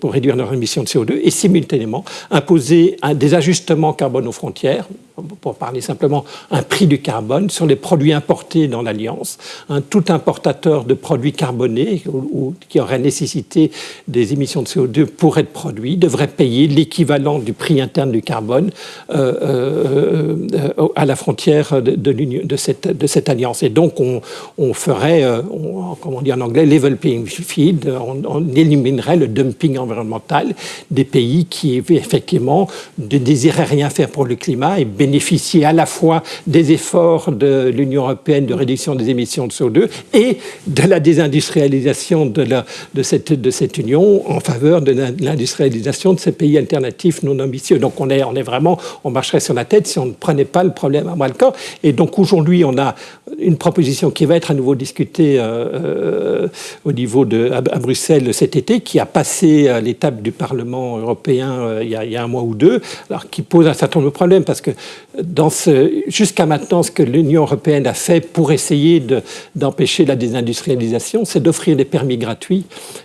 E: pour réduire leurs émissions de CO2 et simultanément imposer des ajustements carbone aux frontières, pour parler simplement un prix du carbone sur les produits importés dans l'Alliance. Un tout importateur de produits carbonés ou, qui aurait nécessité des émissions de CO2 pour être produit devrait payer l'équivalent du prix interne du carbone euh, euh, euh, à la frontière de, cette, de, cette, alliance. Et donc on, on ferait, on, comme on dit en anglais, level playing field, on, éliminerait le dumping environnemental des pays qui effectivement ne désiraient rien faire pour le climat et bénéficier à la fois des efforts de l'Union européenne de réduction des émissions de CO2 et de la désindustrialisation de, cette, Union en faveur de l'industrialisation de ces pays alternatifs non ambitieux. Donc on est, on est vraiment, on marcherait sur la tête si on ne prenait pas le problème à bras le corps. Et donc aujourd'hui, on a une proposition qui va être à nouveau discutée euh, euh, au niveau de à, Bruxelles cet été, qui a passé à l'étape du Parlement européen euh, il, y a, il, y a, un mois ou deux, alors qui pose un certain nombre de problèmes parce que jusqu'à maintenant, ce que l'Union européenne a fait pour essayer d'empêcher la désindustrialisation, c'est d'offrir des permis gratuits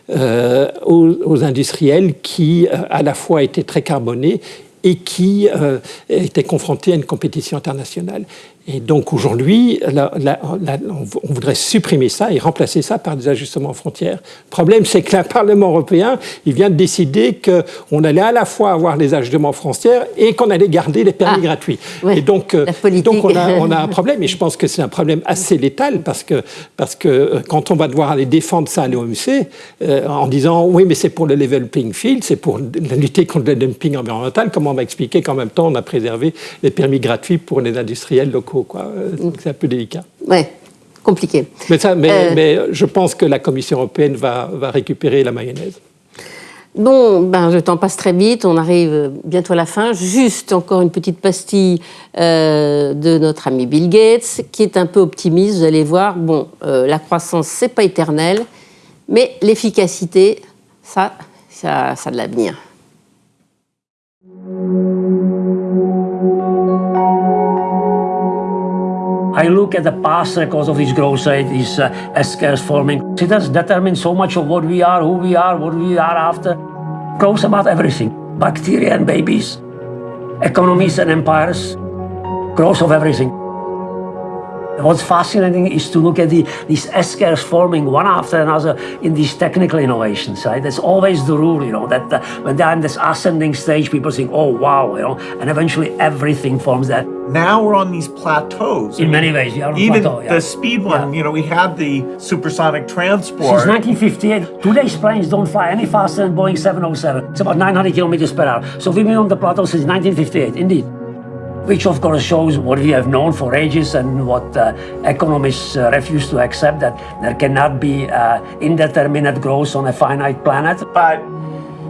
E: euh, aux, industriels qui, euh, à la fois, étaient très carbonés et qui euh, étaient confrontés à une compétition internationale. Et donc aujourd'hui, on voudrait supprimer ça et remplacer ça par des ajustements aux frontières. Le problème, c'est que le Parlement européen, il vient de décider qu'on allait à la fois avoir les ajustements aux frontières et qu'on allait garder les permis ah, gratuits. et donc, euh, donc on, a, on, a, un problème, et je pense que c'est un problème assez létal, parce que, parce que euh, quand on va devoir aller défendre ça à l'OMC, euh, en disant oui, mais c'est pour le level playing field, c'est pour lutter contre le dumping environnemental, comment on va expliquer qu'en même temps on a préservé les permis gratuits pour les industriels locaux? C'est un peu délicat.
A: Oui, compliqué.
E: Mais, ça, mais, euh. je pense que la Commission européenne va, va récupérer la mayonnaise.
A: Bon, ben, le temps passe très vite, on arrive bientôt à la fin. Juste encore une petite pastille euh, de notre ami Bill Gates, qui est un peu optimiste, vous allez voir. Bon, euh, la croissance, c'est pas éternel, mais l'efficacité, ça, ça, ça a de l'avenir.
H: I look at the past records of his growth rate, his uh, S-curves forming. It has determined so much of what we are, who we are, what we are after. Growth about everything. Bacteria and babies, economies and empires, growth of everything. What's fascinating is to look at the, these S-curves forming one after another in these technical innovations, right? That's always the rule, you know, that uh, when they're in this ascending stage, people think, oh, wow, you know, and eventually everything forms that.
B: Now we're on these plateaus.
H: In many ways, we are on
B: Even
H: plateau, yeah.
B: the speed one,
H: Yeah.
B: you know, we had the supersonic transport.
H: Since 1958, today's planes don't fly any faster than Boeing 707. It's about 900 kilometers per hour. So we've been on the plateau since 1958, indeed. Which of course shows what we have known for ages and what uh, economists uh, refuse to accept that there cannot be uh, indeterminate growth on a finite planet.
B: but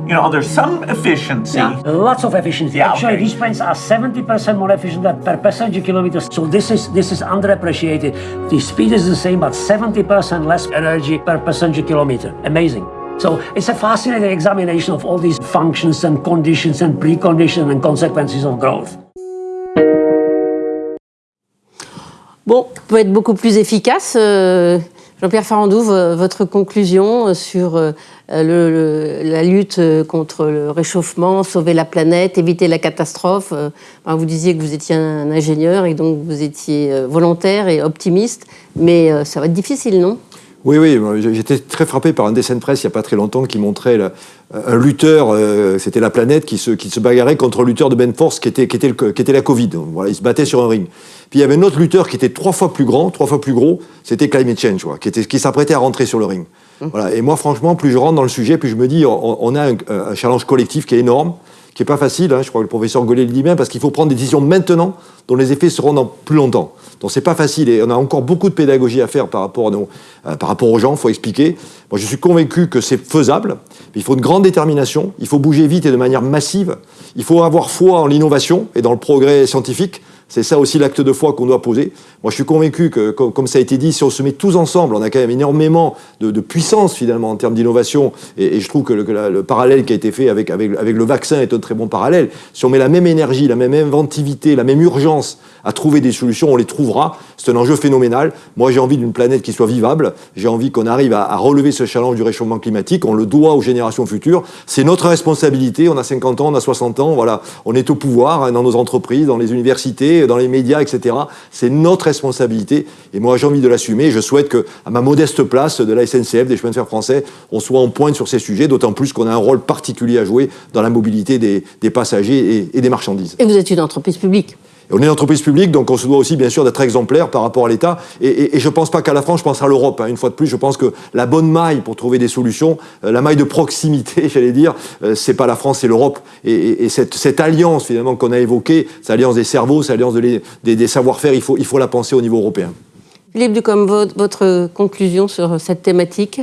B: you know, there's some efficiency.
H: Yeah, lots of efficiency.
B: Yeah,
H: Actually,
B: okay.
H: these planes are 70% more efficient than per passenger kilometer. So this is this is underappreciated. The speed is the same, but 70% less energy per passenger kilometer. Amazing. So it's a fascinating examination of all these functions and conditions and preconditions and consequences of growth.
A: Bon, on peut être beaucoup plus efficace. Euh, Jean-Pierre Farandou, vo- votre conclusion euh, sur euh, le- le- la lutte contre le réchauffement, sauver la planète, éviter la catastrophe. vous disiez que vous étiez un ingénieur et donc vous étiez volontaire et optimiste, mais ça va être difficile, non?
C: Oui, oui, j'étais très frappé par un dessin de presse il n'y a pas très longtemps qui montrait un lutteur, c'était la planète, qui se, qui se bagarrait contre un lutteur de Ben Force qui était, le- qui était la Covid. Voilà, il se battait sur un ring. Puis il y avait un autre lutteur qui était trois fois plus grand, trois fois plus gros, c'était Climate Change, quoi, qui, était, qui s'apprêtait à rentrer sur le ring. Voilà. Et moi, franchement, plus je rentre dans le sujet, plus je me dis, on, on a un, un challenge collectif qui est énorme, qui est pas facile. hein, je crois que le professeur Gollet le dit bien, parce qu'il faut prendre des décisions maintenant, dont les effets seront dans plus longtemps. Donc c'est pas facile et on a encore beaucoup de pédagogie à faire par rapport, à nos- euh, par rapport aux gens. Il faut expliquer. Moi, je suis convaincu que c'est faisable. mais Il faut une grande détermination. Il faut bouger vite et de manière massive. Il faut avoir foi en l'innovation et dans le progrès scientifique. C'est ça aussi l'acte de foi qu'on doit poser. Moi, je suis convaincu que, comme, ça a été dit, si on se met tous ensemble, on a quand même énormément de, puissance finalement en termes d'innovation. Et, je trouve que, le, parallèle qui a été fait avec le vaccin est un très bon parallèle. Si on met la même énergie, la même inventivité, la même urgence à trouver des solutions, on les trouvera. C'est un enjeu phénoménal. Moi, j'ai envie d'une planète qui soit vivable. J'ai envie qu'on arrive à, relever ce challenge du réchauffement climatique. On le doit aux générations futures. C'est notre responsabilité. On a 50 ans, on a 60 ans. Voilà, on est au pouvoir hein, dans nos entreprises, dans les universités, dans les médias, etc. C'est notre responsabilité. Et moi, j'ai envie de l'assumer. Je souhaite que, à ma modeste place de la SNCF, des chemins de fer français, on soit en pointe sur ces sujets. D'autant plus qu'on a un rôle particulier à jouer dans la mobilité des, des passagers et- et des marchandises.
A: Et vous êtes une entreprise publique.
C: On est une entreprise publique, donc on se doit aussi bien sûr d'être exemplaire par rapport à l'État. Et, et- et je ne pense pas qu'à la France, je pense à l'Europe. hein. Une fois de plus, je pense que la bonne maille pour trouver des solutions, euh, la maille de proximité, *laughs* j'allais dire, euh, c'est pas la France, c'est l'Europe. Et, et- et cette, cette alliance finalement qu'on a évoquée, cette alliance des cerveaux, cette alliance de les- des, des savoir-faire, il faut, il faut la penser au niveau européen.
A: Philippe Ducombe, votre, votre conclusion sur cette thématique?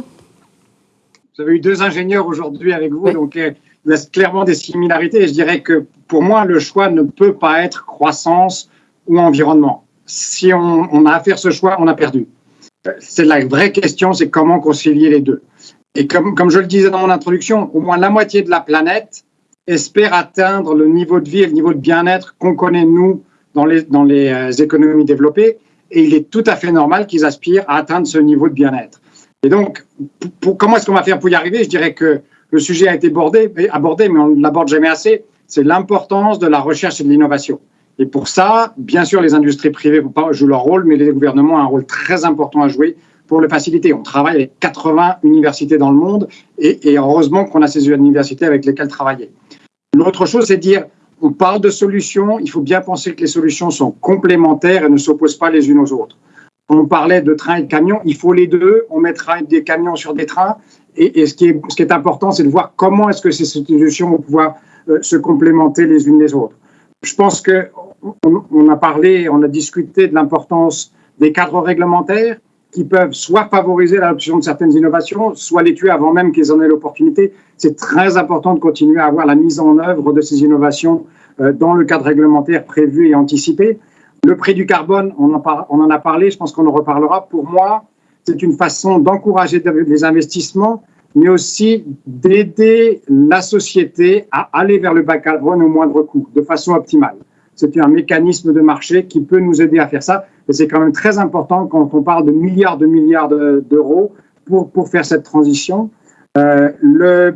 D: Vous avez eu deux ingénieurs aujourd'hui avec vous,
A: Oui.
D: donc euh, il y clairement des similarités. Et je dirais que pour moi, le choix ne peut pas être croissance ou environnement. Si on, a à faire ce choix, on a perdu. C'est la vraie question, c'est comment concilier les deux. Et comme, comme je le disais dans mon introduction, au moins la moitié de la planète espère atteindre le niveau de vie et le niveau de bien-être qu'on connaît, nous, dans les, dans les euh, économies développées. Et il est tout à fait normal qu'ils aspirent à atteindre ce niveau de bien-être. Et donc, comment est-ce qu'on va faire pour y arriver? Je dirais que le sujet a été abordé, mais on ne l'aborde jamais assez. C'est l'importance de la recherche et de l'innovation. Et pour ça, bien sûr, les industries privées jouent leur rôle, mais les gouvernements ont un rôle très important à jouer pour le faciliter. On travaille avec 80 universités dans le monde et, heureusement qu'on a ces universités avec lesquelles travailler. L'autre chose, c'est dire, on parle de solutions, il faut bien penser que les solutions sont complémentaires et ne s'opposent pas les unes aux autres. On parlait de trains et de camions, il faut les deux, on mettra des camions sur des trains. Et, ce, qui est, important, c'est de voir comment est-ce que ces solutions vont pouvoir euh, se complémenter les unes les autres. Je pense que on, on a parlé, on a discuté de l'importance des cadres réglementaires qui peuvent soit favoriser l'adoption de certaines innovations, soit les tuer avant même qu'ils en aient l'opportunité. C'est très important de continuer à avoir la mise en œuvre de ces innovations euh, dans le cadre réglementaire prévu et anticipé. Le prix du carbone, on en a parlé, je pense qu'on en reparlera. Pour moi, c'est une façon d'encourager les investissements, mais aussi d'aider la société à aller vers le bas carbone au moindre coût, de façon optimale. C'est un mécanisme de marché qui peut nous aider à faire ça. Et c'est quand même très important quand on parle de milliards de milliards de- d'euros pour, pour faire cette transition. Euh,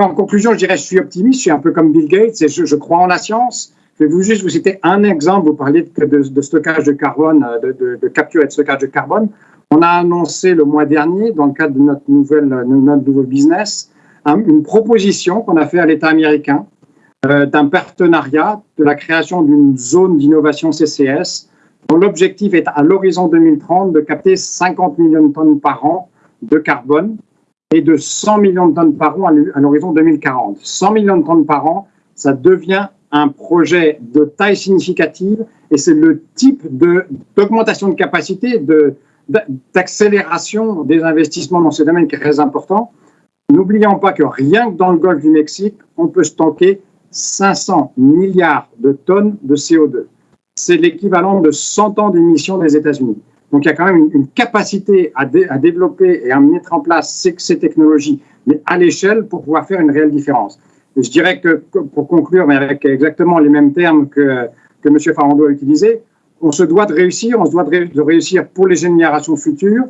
D: en conclusion, je dirais je suis optimiste, je suis un peu comme Bill Gates je, crois en la science. Je vais vous juste vous citer un exemple. Vous parliez de, stockage de carbone, de, de, capture et de stockage de carbone. On a annoncé le mois dernier, dans le cadre de notre, nouvelle, notre nouveau business, une proposition qu'on a fait à l'État américain euh, d'un partenariat de la création d'une zone d'innovation CCS dont l'objectif est à l'horizon 2030 de capter 50 millions de tonnes par an de carbone et de 100 millions de tonnes par an à l'horizon 2040. 100 millions de tonnes par an, ça devient un projet de taille significative et c'est le type d'augmentation de, de capacité, de, d'accélération des investissements dans ce domaine qui est très important. N'oublions pas que rien que dans le golfe du Mexique, on peut stocker 500 milliards de tonnes de CO2. C'est l'équivalent de 100 ans d'émissions des États-Unis. Donc il y a quand même une, capacité à, développer et à mettre en place ces, technologies, mais à l'échelle pour pouvoir faire une réelle différence. Je dirais que, pour conclure, mais avec exactement les mêmes termes que, que M. Farando a utilisés, on se doit de réussir, on se doit de réussir pour les générations futures,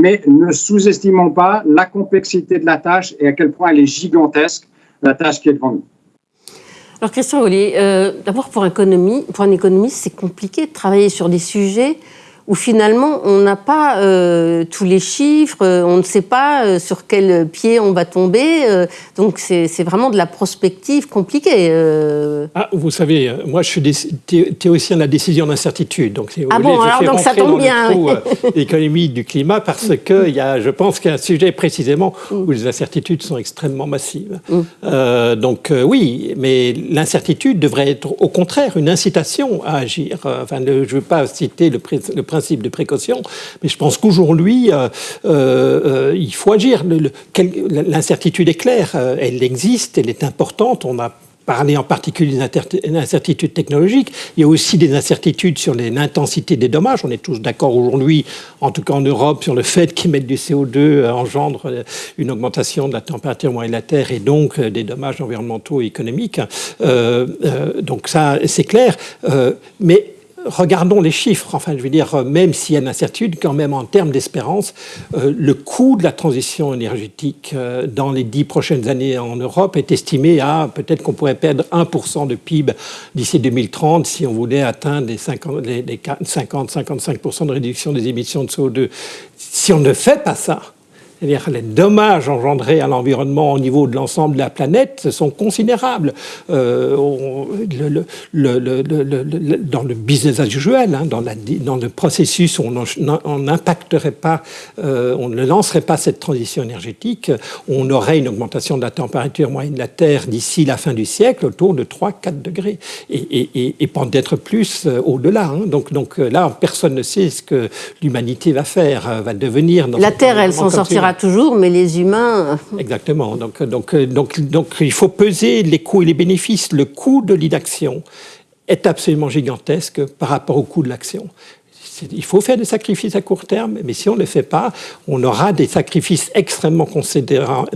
D: mais ne sous-estimons pas la complexité de la tâche et à quel point elle est gigantesque, la tâche qui est devant nous.
A: Alors Christian Ollier, euh, d'abord pour, pour un économiste, c'est compliqué de travailler sur des sujets où finalement on n'a pas euh, tous les chiffres, euh, on ne sait pas euh, sur quel pied on va tomber. donc c'est vraiment de la prospective compliquée.
E: Ah, vous savez, moi je suis théoricien de la décision d'incertitude. Donc,
A: ah bon, alors donc ça tombe bien.
E: L'économie du climat parce que y a, je pense qu'il y a un sujet précisément mm. où les incertitudes sont extrêmement massives. Mm. donc oui, mais l'incertitude devrait être au contraire une incitation à agir. Enfin, je ne veux pas citer le, le principe principe de précaution, mais je pense qu'aujourd'hui, euh, euh, il faut agir. L'incertitude est claire, euh, elle existe, elle est importante. On a parlé en particulier des incertitudes technologiques. Il y a aussi des incertitudes sur l'intensité des dommages. On est tous d'accord aujourd'hui, en tout cas en Europe, sur le fait qu'émettre du CO2 engendre une augmentation de la température moyenne de la Terre et donc des dommages environnementaux et économiques. donc ça, c'est clair. mais regardons les chiffres. Enfin, je veux dire, même s'il y a une incertitude, quand même en termes d'espérance, euh, le coût de la transition énergétique euh, dans les dix prochaines années en Europe est estimé à peut-être qu'on pourrait perdre 1% de PIB d'ici 2030 si on voulait atteindre les 50-55% de réduction des émissions de CO2. Si on ne fait pas ça, c'est-à-dire les dommages engendrés à l'environnement au niveau de l'ensemble de la planète sont considérables. Euh, le, le, dans le business as usual, hein, dans, la, dans, le processus où on n'impacterait pas, euh, on ne lancerait pas cette transition énergétique, on aurait une augmentation de la température moyenne de la Terre d'ici la fin du siècle autour de 3-4 degrés, et, et, et, peut-être plus euh, au-delà. Hein. Donc, donc euh, là, personne ne sait ce que l'humanité va faire, va devenir. Dans
A: la Terre, elle s'en sortira toujours, mais les humains...
E: Euh, Exactement. Donc, donc, donc, donc, il faut peser les coûts et les bénéfices. Le coût de l'inaction est absolument gigantesque par rapport au coût de l'action il faut faire des sacrifices à court terme, mais si on ne les fait pas, on aura des sacrifices extrêmement considérables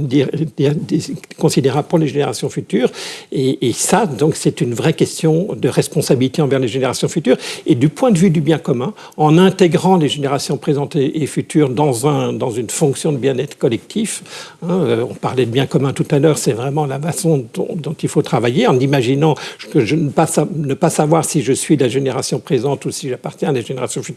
E: pour les générations futures. Et, ça, donc, c'est une vraie question de responsabilité envers les générations futures. Et du point de vue du bien commun, en intégrant les générations présentes et futures dans, un, dans une fonction de bien-être collectif, hein, euh, on parlait de bien commun tout à l'heure, c'est vraiment la façon dont, il faut travailler, en imaginant que je ne pas, ne pas savoir si je suis la génération présente ou si j'appartiens à la génération future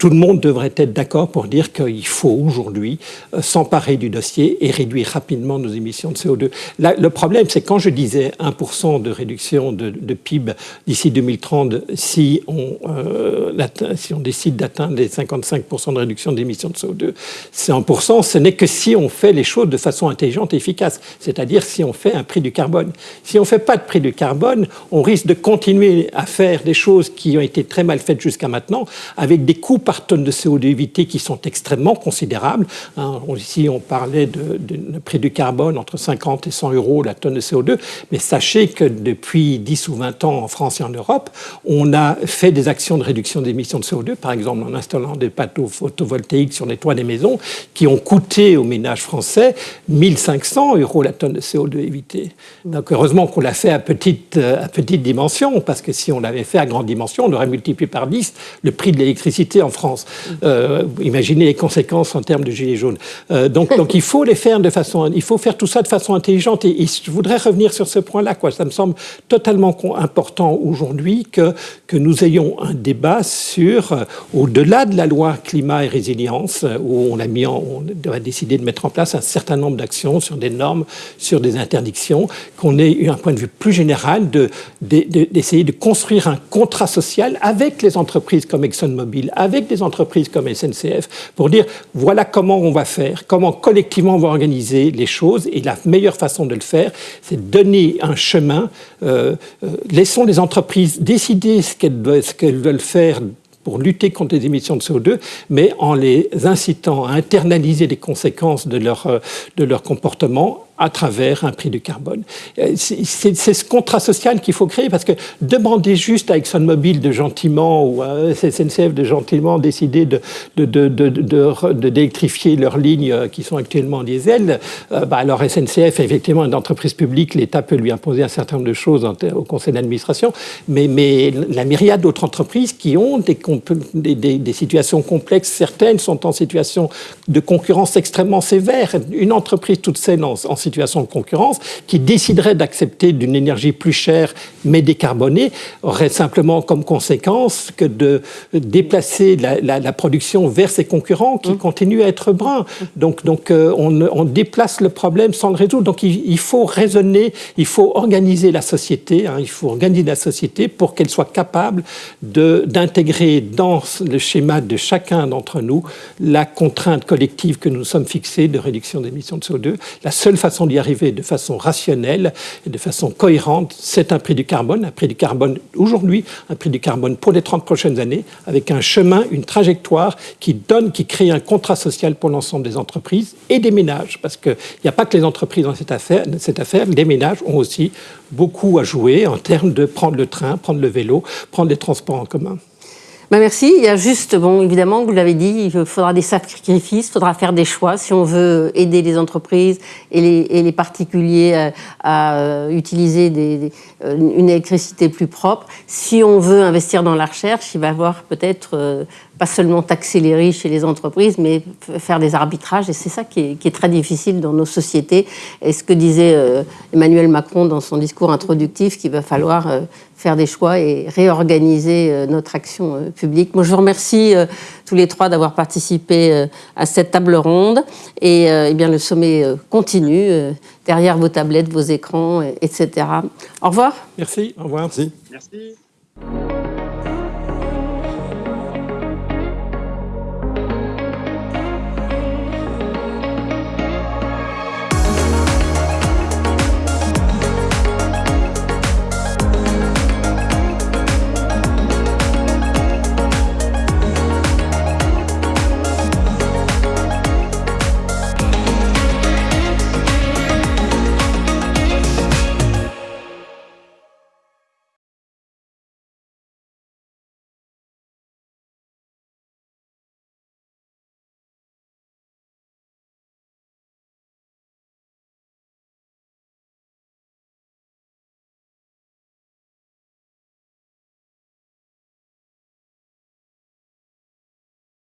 E: tout le monde devrait être d'accord pour dire qu'il faut aujourd'hui euh, s'emparer du dossier et réduire rapidement nos émissions de CO2. le problème, c'est quand je disais 1% de réduction de, PIB d'ici 2030, si on, euh, si on décide d'atteindre les 55% de réduction d'émissions de CO2, c'est 1%, ce n'est que si on fait les choses de façon intelligente et efficace, c'est-à-dire si on fait un prix du carbone. Si on ne fait pas de prix du carbone, on risque de continuer à faire des choses qui ont été très mal faites jusqu'à maintenant, avec des coûts par tonne de CO2 évité qui sont extrêmement considérables. Hein, ici, on parlait de, prix du carbone entre 50 et 100 euros la tonne de CO2, mais sachez que depuis 10 ou 20 ans en France et en Europe, on a fait des actions de réduction d'émissions de CO2, par exemple en installant des panneaux photovoltaïques sur les toits des maisons, qui ont coûté aux ménages français 1500 euros la tonne de CO2 évité. Donc heureusement qu'on l'a fait à petite, à petite dimension, parce que si on l'avait fait à grande dimension, on aurait multiplié par 10 le prix de l'électricité en France. Euh, imaginez les conséquences en termes de gilets jaunes. Euh, donc, *laughs* donc il faut les faire de façon, il faut faire tout ça de façon intelligente. Et, je voudrais revenir sur ce point-là. Quoi. Ça me semble totalement important aujourd'hui que, que nous ayons un débat sur, euh, au-delà de la loi climat et résilience, où on a mis, en, on a décidé de mettre en place un certain nombre d'actions sur des normes, sur des interdictions, qu'on ait eu un point de vue plus général d'essayer de, de, construire un contrat social avec les entreprises comme ExxonMobil, avec des entreprises comme SNCF, pour dire voilà comment on va faire, comment collectivement on va organiser les choses. Et la meilleure façon de le faire, c'est donner un chemin. Euh, euh, laissons les entreprises décider ce qu'elles veulent faire pour lutter contre les émissions de CO2, mais en les incitant à internaliser les conséquences de leur, euh, de leur comportement à travers un prix du carbone. Euh, c'est ce contrat social qu'il faut créer parce que demander juste à ExxonMobil de gentiment ou à SNCF de gentiment décider d'électrifier de, de, leurs lignes euh, qui sont actuellement en diesel, euh, bah alors SNCF est effectivement une entreprise publique, l'État peut lui imposer un certain nombre de choses au conseil d'administration, mais, mais la myriade d'autres entreprises qui ont des situations complexes, certaines sont en situation de concurrence extrêmement sévère. Une entreprise toute seule en, en situation de concurrence, qui déciderait d'accepter d'une énergie plus chère mais décarbonée, aurait simplement comme conséquence que de déplacer la, production vers ses concurrents qui mmh. continuent à être bruns. Donc, donc euh, on, déplace le problème sans le résoudre. Donc il, faut raisonner, il faut organiser la société, hein, il faut organiser la société pour qu'elle soit capable d'intégrer dans le schéma de chacun d'entre nous la contrainte collective que nous sommes fixés de réduction d'émissions de CO2. La seule façon d'y arriver de façon rationnelle et de façon cohérente, c'est un prix du carbone, un prix du carbone aujourd'hui, un prix du carbone pour les 30 prochaines années, avec un chemin, une trajectoire qui donne, qui crée un contrat social pour l'ensemble des entreprises et des ménages, parce qu'il n'y a pas que les entreprises dans cette affaire, cette affaire, les ménages ont aussi beaucoup à jouer en termes de prendre le train, prendre le vélo, prendre les transports en commun.
A: Ben merci. Il y a juste, bon, évidemment, vous l'avez dit, il faudra des sacrifices, il faudra faire des choix si on veut aider les entreprises et les, particuliers à, euh, utiliser euh, une électricité plus propre. Si on veut investir dans la recherche, il va y avoir peut-être euh, pas seulement taxer les riches et les entreprises, mais faire des arbitrages. Et c'est ça qui est, très difficile dans nos sociétés. Et ce que disait Emmanuel Macron dans son discours introductif, qu'il va falloir faire des choix et réorganiser euh, notre action publique. Moi, je vous remercie tous les trois d'avoir participé à cette table ronde. Et eh bien, le sommet continue derrière vos tablettes, vos écrans, etc. Au revoir.
E: Merci. Au revoir.
C: Merci.
D: Merci.